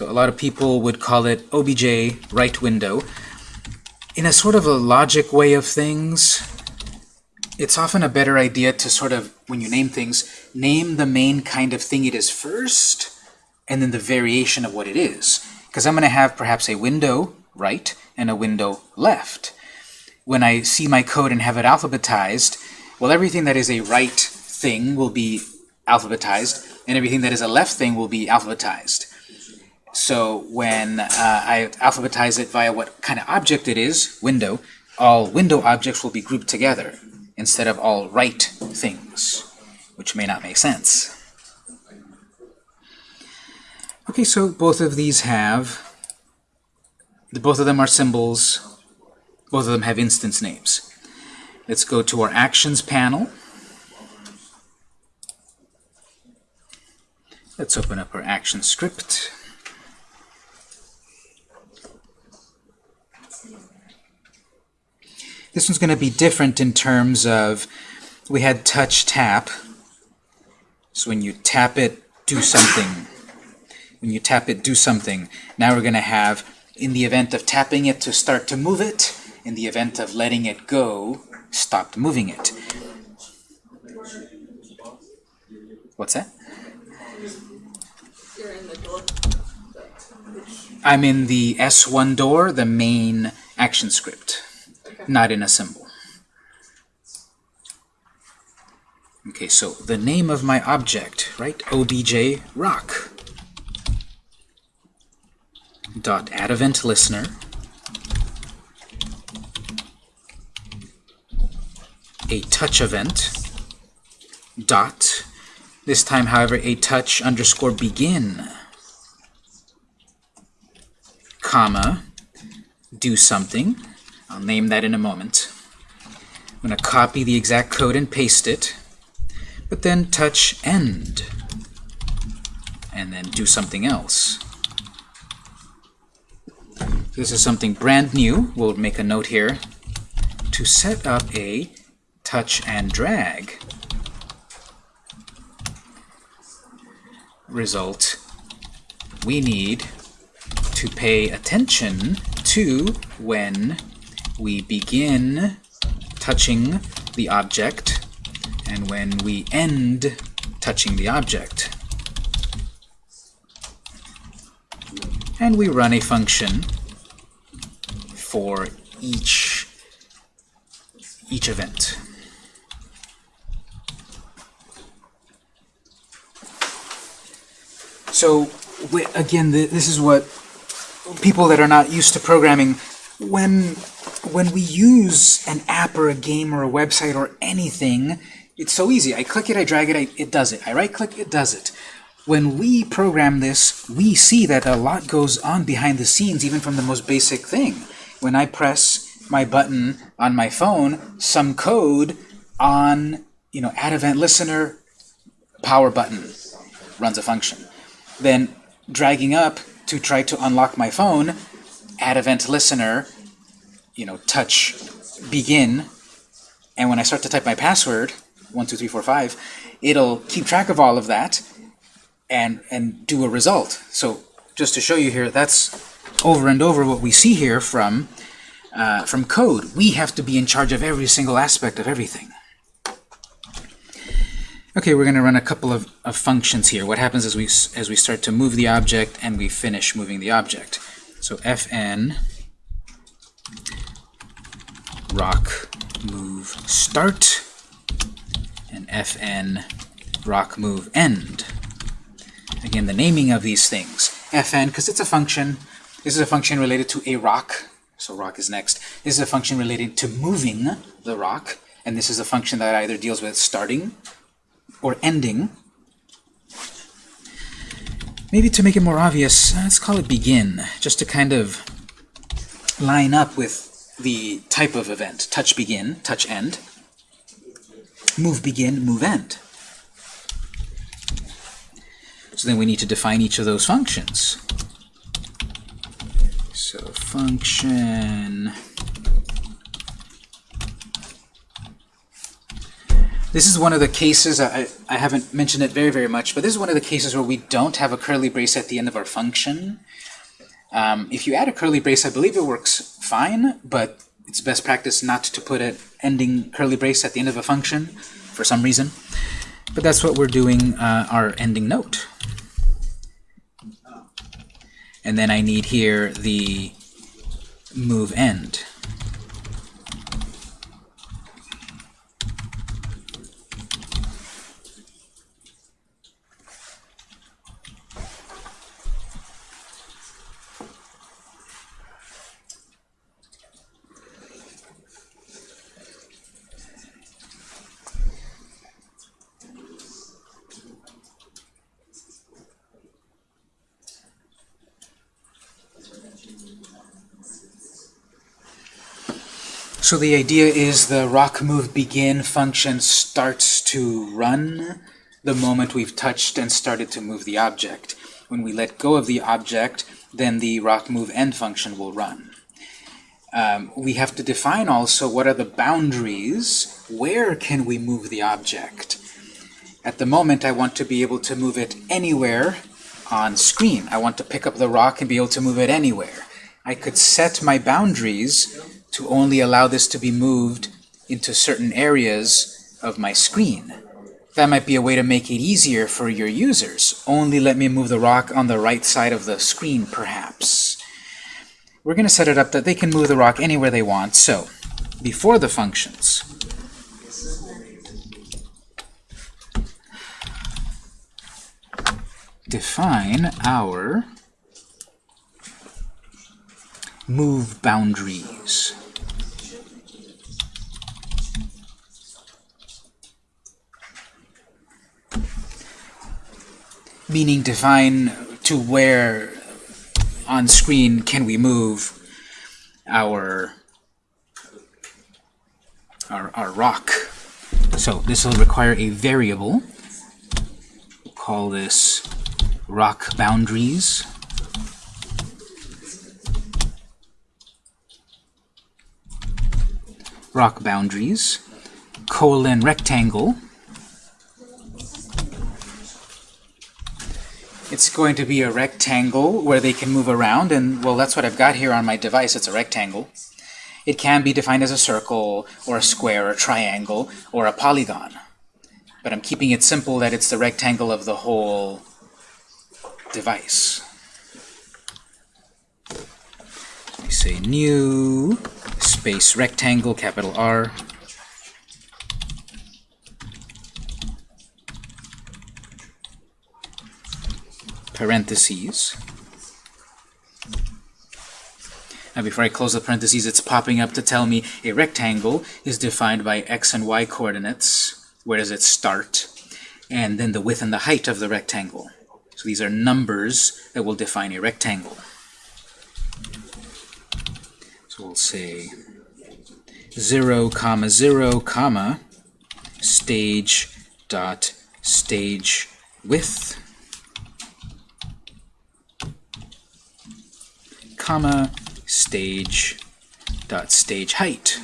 So a lot of people would call it OBJ right window. In a sort of a logic way of things, it's often a better idea to sort of, when you name things, name the main kind of thing it is first, and then the variation of what it is. Because I'm going to have perhaps a window right and a window left. When I see my code and have it alphabetized, well, everything that is a right thing will be alphabetized, and everything that is a left thing will be alphabetized. So when uh, I alphabetize it via what kind of object it is, window, all window objects will be grouped together instead of all right things, which may not make sense. Okay, so both of these have, both of them are symbols, both of them have instance names. Let's go to our Actions panel. Let's open up our action script. This one's going to be different in terms of, we had touch tap. So when you tap it, do something. When you tap it, do something. Now we're going to have, in the event of tapping it to start to move it, in the event of letting it go, stopped moving it. What's that? I'm in the S1 door, the main action script, not in a symbol. Okay, so the name of my object, right? obj rock. Dot add event listener. A touch event. Dot. This time, however, a touch underscore begin comma, do something. I'll name that in a moment. I'm going to copy the exact code and paste it, but then touch end, and then do something else. This is something brand new. We'll make a note here to set up a touch and drag. Result, we need to pay attention to when we begin touching the object and when we end touching the object. And we run a function for each, each event. So, again, this is what people that are not used to programming, when when we use an app or a game or a website or anything, it's so easy. I click it, I drag it, I, it does it. I right-click, it does it. When we program this, we see that a lot goes on behind the scenes, even from the most basic thing. When I press my button on my phone, some code on, you know, add event listener, power button runs a function. Then dragging up to try to unlock my phone, add event listener, you know, touch begin, and when I start to type my password, one, two, three, four, five, it'll keep track of all of that and and do a result. So just to show you here, that's over and over what we see here from uh, from code. We have to be in charge of every single aspect of everything. Okay, we're going to run a couple of, of functions here. What happens as we as we start to move the object and we finish moving the object. So fn rock move start and fn rock move end. Again, the naming of these things. fn, because it's a function. This is a function related to a rock. So rock is next. This is a function related to moving the rock. And this is a function that either deals with starting or ending. Maybe to make it more obvious, uh, let's call it begin, just to kind of line up with the type of event. Touch begin, touch end. Move begin, move end. So then we need to define each of those functions. So function... This is one of the cases, I, I haven't mentioned it very, very much, but this is one of the cases where we don't have a curly brace at the end of our function. Um, if you add a curly brace, I believe it works fine, but it's best practice not to put an ending curly brace at the end of a function for some reason. But that's what we're doing uh, our ending note. And then I need here the move end. So the idea is the rock move begin function starts to run the moment we've touched and started to move the object. When we let go of the object, then the rock move end function will run. Um, we have to define also what are the boundaries, where can we move the object. At the moment I want to be able to move it anywhere on screen. I want to pick up the rock and be able to move it anywhere. I could set my boundaries to only allow this to be moved into certain areas of my screen. That might be a way to make it easier for your users. Only let me move the rock on the right side of the screen, perhaps. We're going to set it up that they can move the rock anywhere they want. So, before the functions, define our move boundaries. Meaning define to where on screen can we move our our, our rock. So this will require a variable. We'll call this rock boundaries. Rock boundaries, colon rectangle. It's going to be a rectangle where they can move around, and well, that's what I've got here on my device. It's a rectangle. It can be defined as a circle, or a square, or a triangle, or a polygon. But I'm keeping it simple that it's the rectangle of the whole device. We say new space rectangle, capital R. Parentheses. Now before I close the parentheses, it's popping up to tell me a rectangle is defined by x and y coordinates. Where does it start? And then the width and the height of the rectangle. So these are numbers that will define a rectangle. We'll say 0, comma 0, comma stage dot stage width comma stage dot stage height.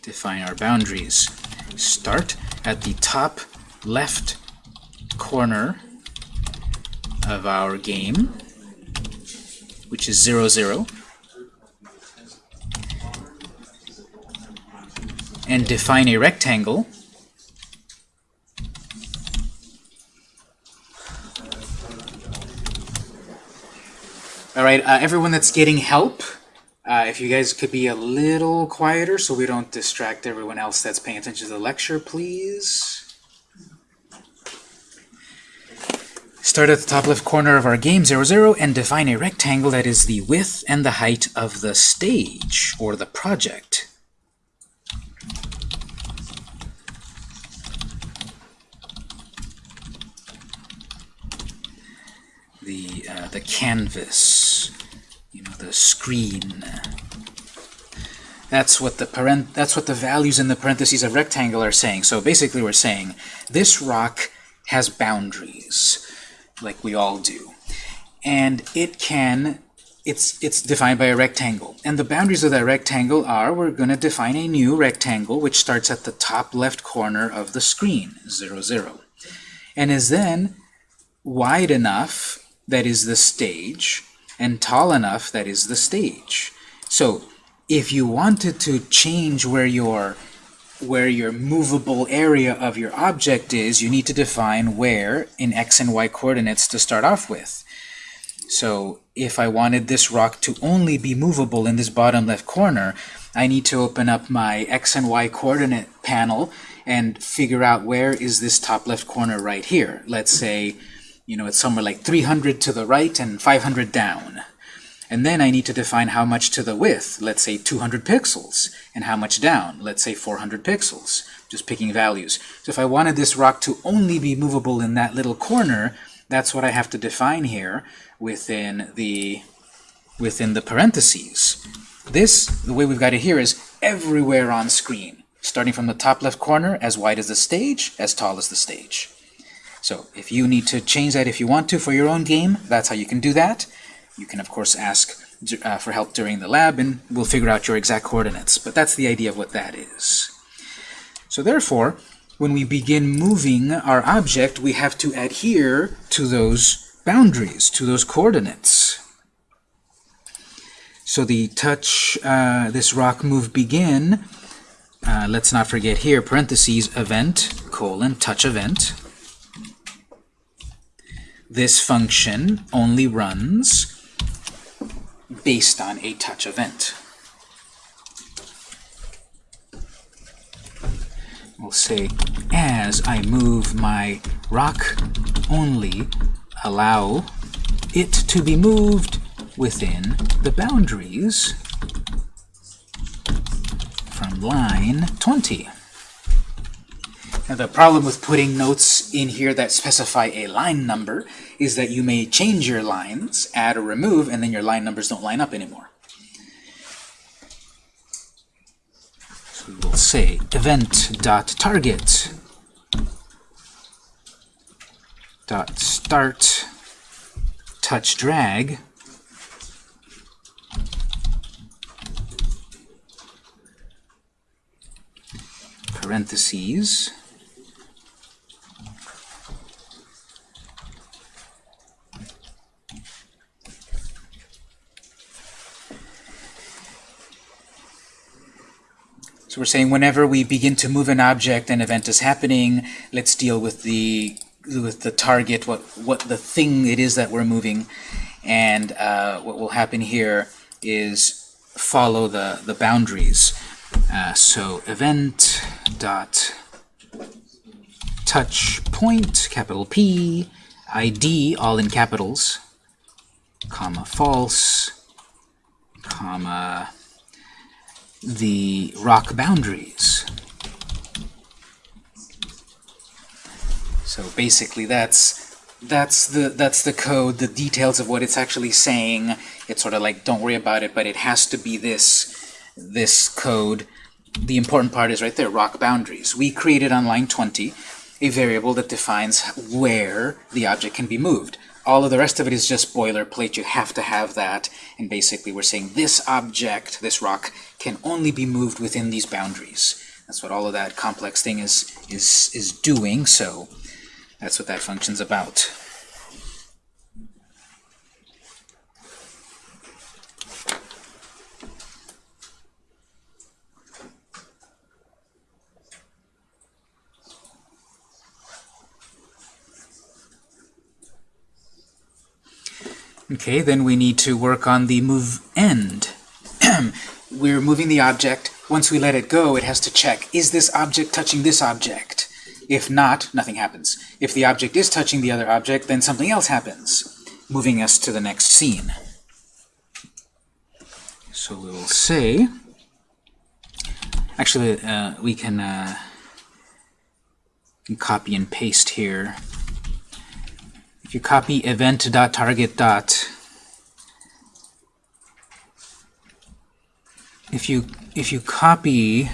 Define our boundaries. Start at the top left corner of our game, which is 0, 0. And define a rectangle Alright, uh, everyone that's getting help, uh, if you guys could be a little quieter so we don't distract everyone else that's paying attention to the lecture, please. Start at the top left corner of our game, 0, 0, and define a rectangle that is the width and the height of the stage, or the project. The, uh, the canvas, you know, the screen. That's what the parent that's what the values in the parentheses of rectangle are saying. So basically we're saying this rock has boundaries like we all do. And it can, it's, it's defined by a rectangle. And the boundaries of that rectangle are, we're going to define a new rectangle which starts at the top left corner of the screen, 0, 0. And is then wide enough, that is the stage, and tall enough, that is the stage. So if you wanted to change where your where your movable area of your object is, you need to define where in x and y coordinates to start off with. So if I wanted this rock to only be movable in this bottom left corner, I need to open up my x and y coordinate panel and figure out where is this top left corner right here. Let's say, you know, it's somewhere like 300 to the right and 500 down. And then I need to define how much to the width, let's say 200 pixels, and how much down, let's say 400 pixels, just picking values. So if I wanted this rock to only be movable in that little corner, that's what I have to define here within the within the parentheses. This, the way we've got it here, is everywhere on screen, starting from the top left corner, as wide as the stage, as tall as the stage. So if you need to change that if you want to for your own game, that's how you can do that. You can, of course, ask uh, for help during the lab, and we'll figure out your exact coordinates. But that's the idea of what that is. So therefore, when we begin moving our object, we have to adhere to those boundaries, to those coordinates. So the touch, uh, this rock move begin, uh, let's not forget here, parentheses, event, colon, touch event. This function only runs based on a touch event. We'll say, as I move my rock, only allow it to be moved within the boundaries from line 20. Now the problem with putting notes in here that specify a line number is that you may change your lines, add or remove, and then your line numbers don't line up anymore. So we will say event.target dot start touch drag parentheses So we're saying whenever we begin to move an object, an event is happening, let's deal with the with the target, what what the thing it is that we're moving, and uh, what will happen here is follow the the boundaries. Uh, so event dot touch point capital P ID all in capitals comma false comma the rock boundaries. So basically that's that's the that's the code, the details of what it's actually saying. It's sort of like don't worry about it, but it has to be this this code. The important part is right there, rock boundaries. We created on line 20 a variable that defines where the object can be moved. All of the rest of it is just boilerplate. You have to have that. And basically we're saying this object, this rock, can only be moved within these boundaries. That's what all of that complex thing is, is, is doing, so that's what that function's about. Okay, then we need to work on the move end. We're moving the object. Once we let it go, it has to check, is this object touching this object? If not, nothing happens. If the object is touching the other object, then something else happens, moving us to the next scene. So we will say, actually, uh, we can, uh, can copy and paste here. If you copy event.target if you if you copy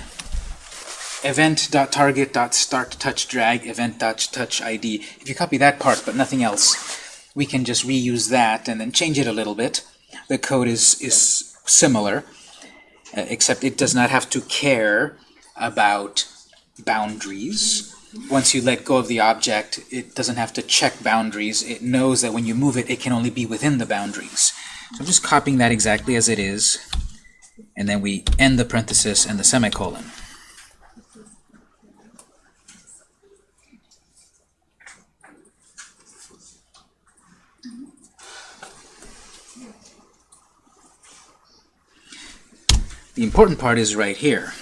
event.target.start touch drag event.touch id, if you copy that part but nothing else, we can just reuse that and then change it a little bit. The code is is similar, uh, except it does not have to care about boundaries once you let go of the object, it doesn't have to check boundaries. It knows that when you move it, it can only be within the boundaries. So I'm just copying that exactly as it is, and then we end the parenthesis and the semicolon. The important part is right here.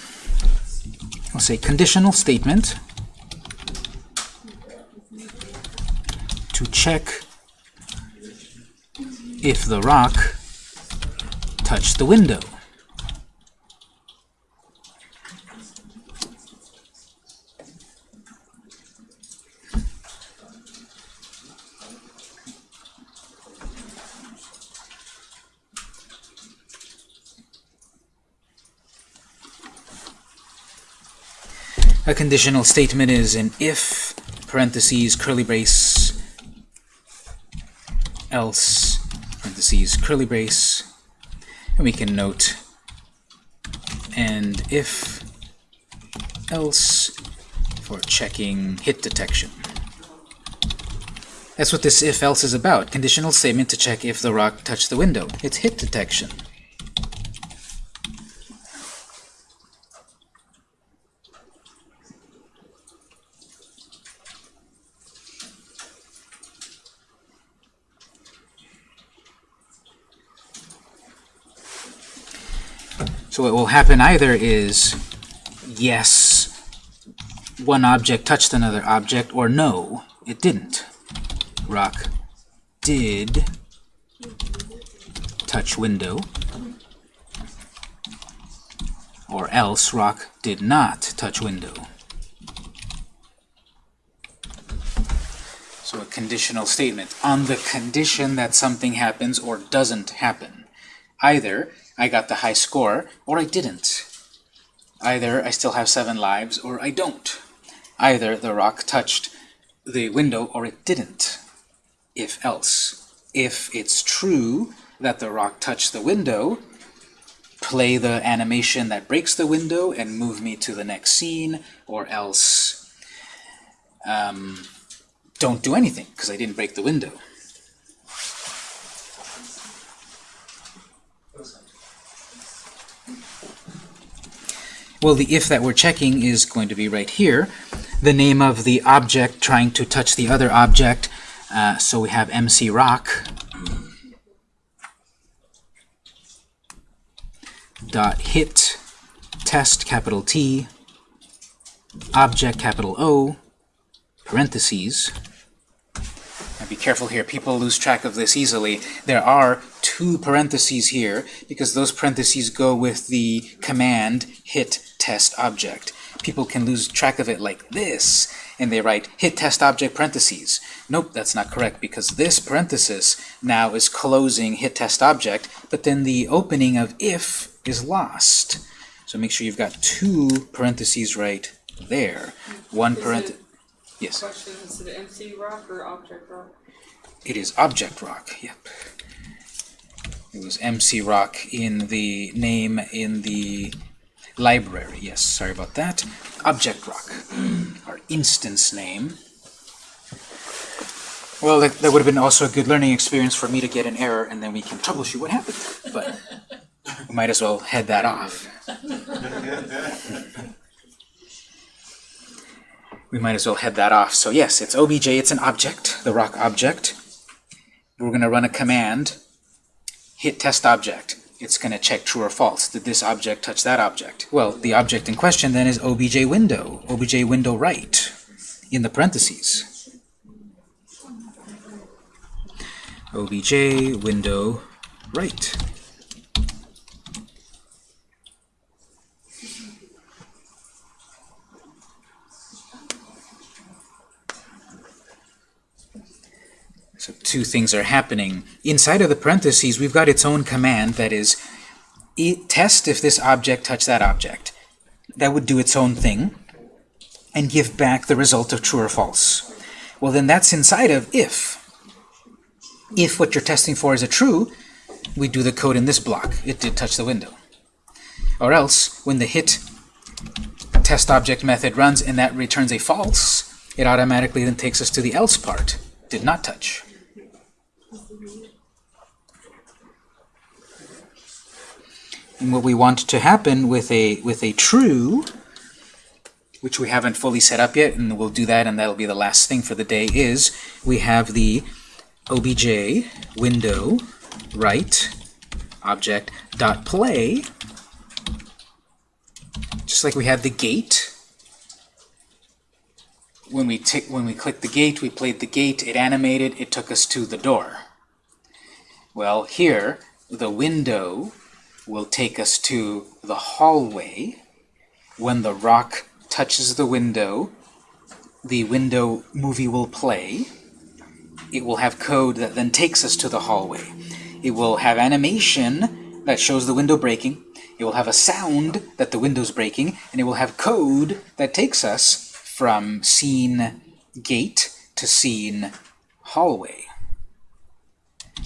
I'll say conditional statement to check if the rock touched the window. A conditional statement is an if, parentheses, curly brace, else, parentheses, curly brace, and we can note and if, else, for checking hit detection. That's what this if-else is about. Conditional statement to check if the rock touched the window. It's hit detection. So what will happen either is yes, one object touched another object, or no, it didn't. Rock did touch window, or else rock did not touch window. So a conditional statement on the condition that something happens or doesn't happen. Either I got the high score, or I didn't. Either I still have seven lives, or I don't. Either the rock touched the window, or it didn't. If else. If it's true that the rock touched the window, play the animation that breaks the window and move me to the next scene, or else um, don't do anything, because I didn't break the window. Well, the if that we're checking is going to be right here. The name of the object trying to touch the other object. Uh, so we have MC Rock. Dot hit test capital T object capital O parentheses. Now be careful here. People lose track of this easily. There are two parentheses here because those parentheses go with the command hit test object. People can lose track of it like this, and they write hit test object parentheses. Nope, that's not correct because this parenthesis now is closing hit test object, but then the opening of if is lost. So make sure you've got two parentheses right there. One Is parenthesis. Yes. Question, is it MC rock or object rock? It is object rock, yep. It was MC rock in the name in the library. Yes, sorry about that. Object rock, our instance name. Well, that, that would have been also a good learning experience for me to get an error and then we can troubleshoot what happened. But we might as well head that off. we might as well head that off. So yes, it's obj, it's an object, the rock object. We're going to run a command, hit test object. It's going to check true or false. Did this object touch that object? Well, the object in question then is obj window, obj window right, in the parentheses. obj window right. Two things are happening. Inside of the parentheses, we've got its own command that is test if this object touched that object. That would do its own thing and give back the result of true or false. Well, then that's inside of if. If what you're testing for is a true, we do the code in this block. It did touch the window. Or else, when the hit test object method runs and that returns a false, it automatically then takes us to the else part. Did not touch. And what we want to happen with a with a true, which we haven't fully set up yet, and we'll do that, and that'll be the last thing for the day, is we have the obj window right object dot play, just like we had the gate. When we tick when we clicked the gate, we played the gate, it animated, it took us to the door. Well, here the window will take us to the hallway. When the rock touches the window, the window movie will play. It will have code that then takes us to the hallway. It will have animation that shows the window breaking, it will have a sound that the window's breaking, and it will have code that takes us from scene gate to scene hallway.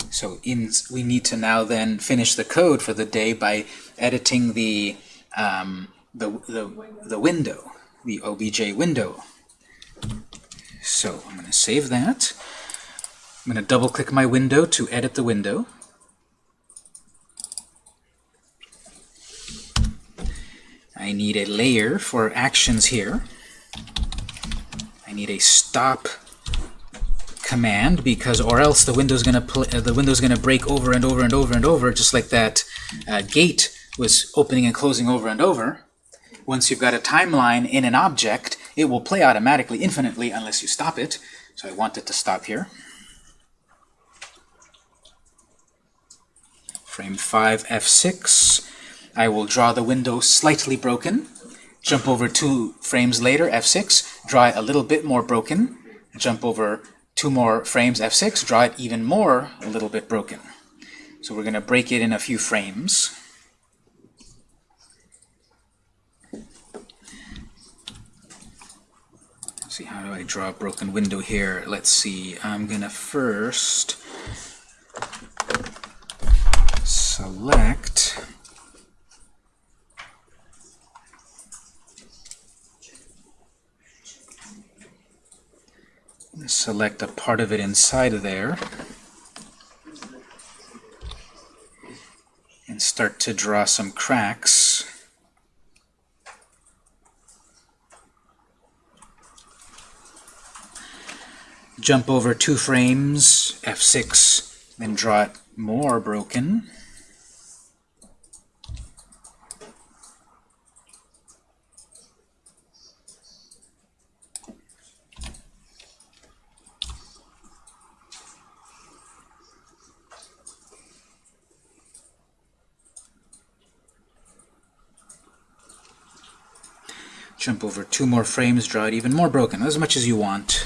So in, we need to now then finish the code for the day by editing the, um, the, the, the window, the OBJ window. So I'm going to save that. I'm going to double click my window to edit the window. I need a layer for actions here. I need a stop command because or else the window's gonna uh, the window's gonna break over and over and over and over just like that uh, gate was opening and closing over and over. Once you've got a timeline in an object, it will play automatically infinitely unless you stop it. So I want it to stop here. Frame 5 F6. I will draw the window slightly broken. Jump over two frames later, F6, draw it a little bit more broken. Jump over two more frames, F6, draw it even more, a little bit broken. So we're going to break it in a few frames. see, how do I draw a broken window here? Let's see, I'm going to first select select a part of it inside of there and start to draw some cracks. Jump over two frames, F6, then draw it more broken. Jump over two more frames, draw it even more broken, as much as you want.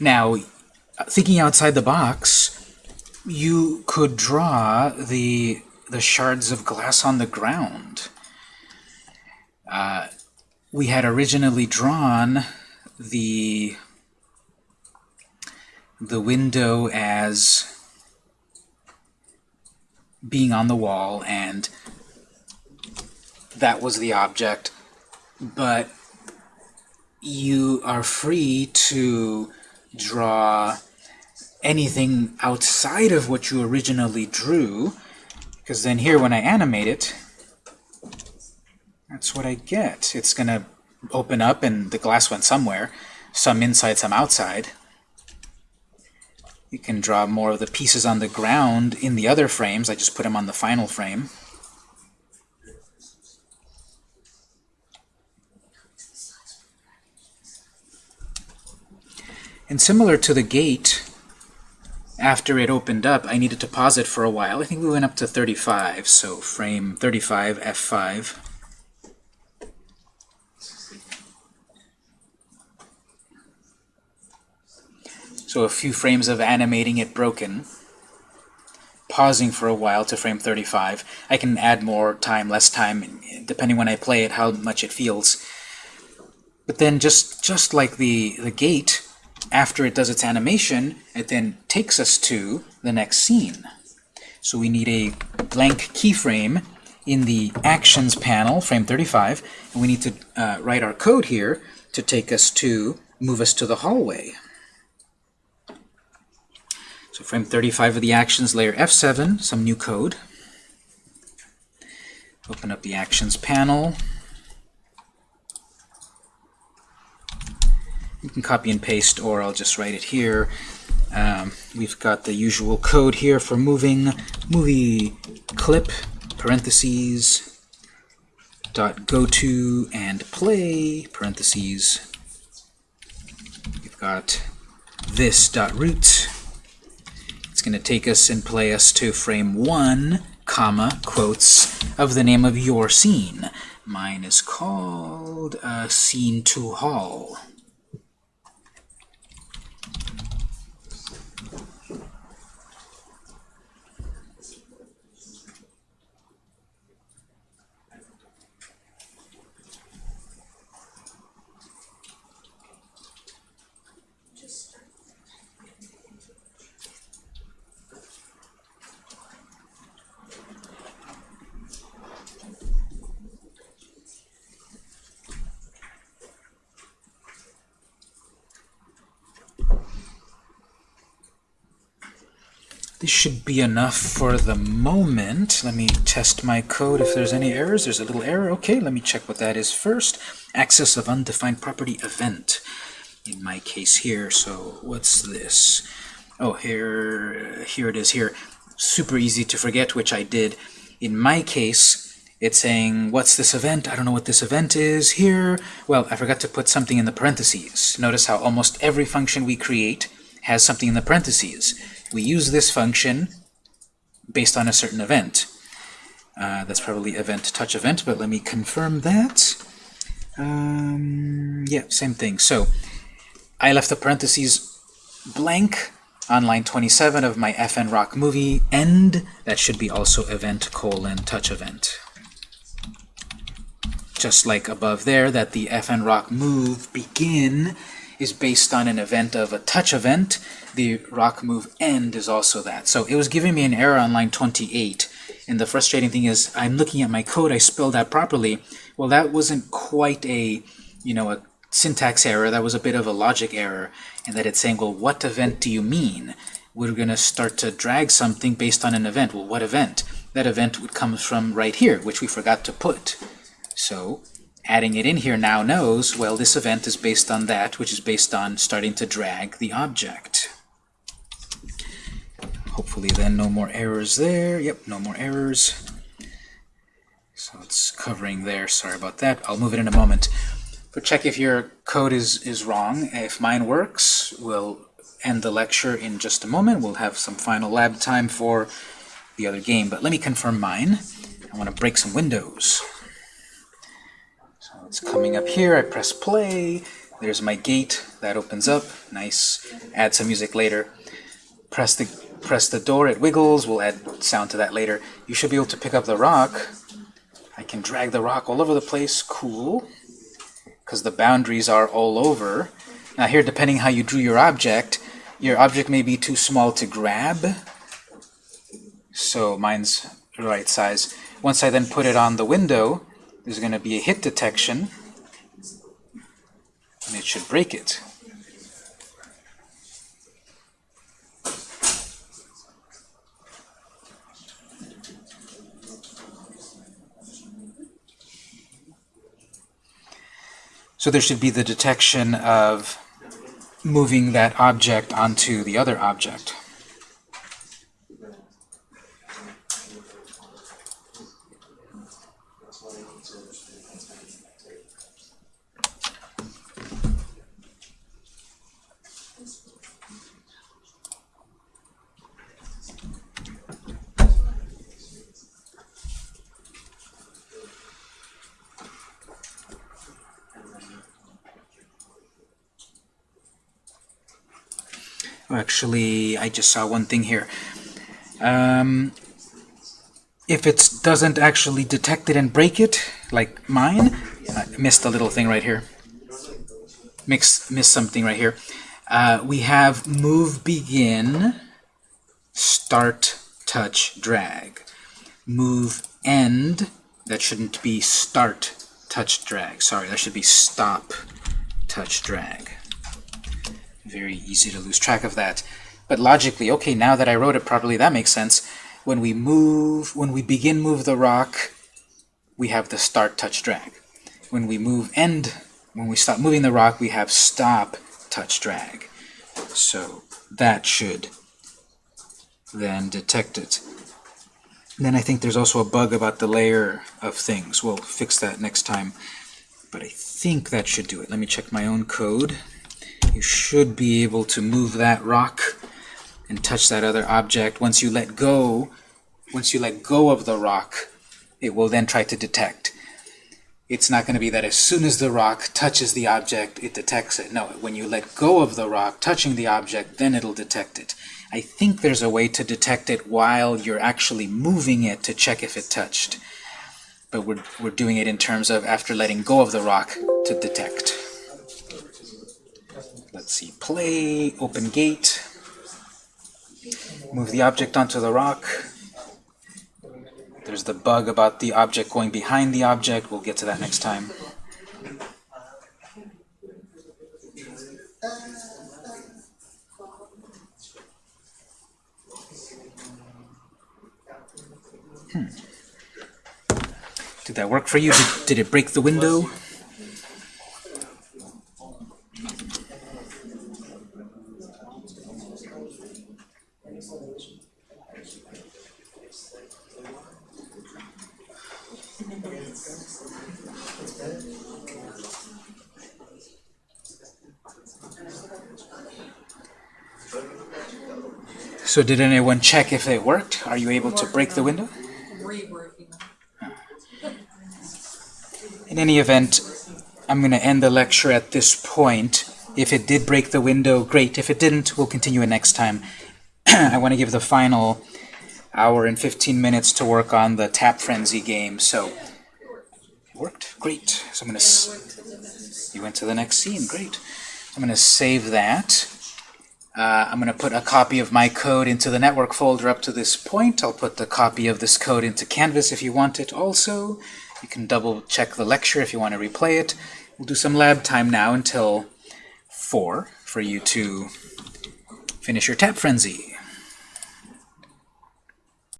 Now, thinking outside the box, you could draw the the shards of glass on the ground. We had originally drawn the the window as being on the wall and that was the object. But you are free to draw anything outside of what you originally drew because then here when I animate it that's what I get. It's going to open up and the glass went somewhere, some inside, some outside. You can draw more of the pieces on the ground in the other frames. I just put them on the final frame. And similar to the gate, after it opened up, I needed to pause it for a while. I think we went up to 35, so frame 35, F5. So a few frames of animating it broken, pausing for a while to frame 35. I can add more time, less time, depending when I play it, how much it feels. But then just, just like the, the gate, after it does its animation, it then takes us to the next scene. So we need a blank keyframe in the Actions panel, frame 35, and we need to uh, write our code here to take us to, move us to the hallway. Frame 35 of the Actions layer F7, some new code. Open up the Actions panel. You can copy and paste, or I'll just write it here. Um, we've got the usual code here for moving movie clip, parentheses, dot go to and play, parentheses. We've got this dot root. It's going to take us and play us to frame 1 comma, quotes, of the name of your scene. Mine is called uh, Scene 2 Hall. This should be enough for the moment. Let me test my code if there's any errors. There's a little error. Okay, let me check what that is first. Access of undefined property event. In my case here, so what's this? Oh, here, here it is here. Super easy to forget, which I did. In my case, it's saying, what's this event? I don't know what this event is here. Well, I forgot to put something in the parentheses. Notice how almost every function we create has something in the parentheses. We use this function based on a certain event. Uh, that's probably event touch event, but let me confirm that. Um, yeah, same thing. So I left the parentheses blank on line 27 of my FN Rock movie end. That should be also event colon touch event. Just like above there, that the FN Rock move begin is based on an event of a touch event. The rock move end is also that. So it was giving me an error on line 28. And the frustrating thing is I'm looking at my code, I spelled that properly. Well, that wasn't quite a, you know, a syntax error. That was a bit of a logic error. And that it's saying, well, what event do you mean? We're going to start to drag something based on an event. Well, what event? That event would come from right here, which we forgot to put. So adding it in here now knows, well, this event is based on that, which is based on starting to drag the object. Hopefully then no more errors there. Yep, no more errors. So it's covering there. Sorry about that. I'll move it in a moment. But check if your code is, is wrong. If mine works, we'll end the lecture in just a moment. We'll have some final lab time for the other game. But let me confirm mine. I want to break some windows. It's coming up here. I press play. There's my gate. That opens up. Nice. Add some music later. Press the press the door, it wiggles. We'll add sound to that later. You should be able to pick up the rock. I can drag the rock all over the place. Cool. Because the boundaries are all over. Now here, depending how you drew your object, your object may be too small to grab. So mine's the right size. Once I then put it on the window, there's going to be a hit detection. And it should break it. So there should be the detection of moving that object onto the other object. Actually, I just saw one thing here. Um, if it doesn't actually detect it and break it, like mine, I missed a little thing right here. Mix, missed something right here. Uh, we have move begin, start, touch, drag. Move end, that shouldn't be start, touch, drag. Sorry, that should be stop, touch, drag. Very easy to lose track of that. But logically, okay, now that I wrote it properly, that makes sense. When we move, when we begin move the rock, we have the start, touch, drag. When we move end, when we stop moving the rock, we have stop, touch, drag. So that should then detect it. Then I think there's also a bug about the layer of things. We'll fix that next time. But I think that should do it. Let me check my own code. You should be able to move that rock and touch that other object. Once you let go, Once you let go of the rock, it will then try to detect. It's not going to be that as soon as the rock touches the object, it detects it. No, when you let go of the rock touching the object, then it'll detect it. I think there's a way to detect it while you're actually moving it to check if it touched. But we're, we're doing it in terms of after letting go of the rock to detect. Let's see, play, open gate, move the object onto the rock. There's the bug about the object going behind the object. We'll get to that next time. Hmm. Did that work for you? Did, did it break the window? So did anyone check if it worked? Are you able to break the window? In any event, I'm going to end the lecture at this point. If it did break the window, great. If it didn't, we'll continue it next time. I want to give the final hour and 15 minutes to work on the Tap Frenzy game. So, it worked? Great. So I'm going to... You went to the next scene. Great. I'm going to save that. Uh, I'm going to put a copy of my code into the network folder up to this point. I'll put the copy of this code into Canvas if you want it also. You can double check the lecture if you want to replay it. We'll do some lab time now until 4 for you to finish your Tap Frenzy.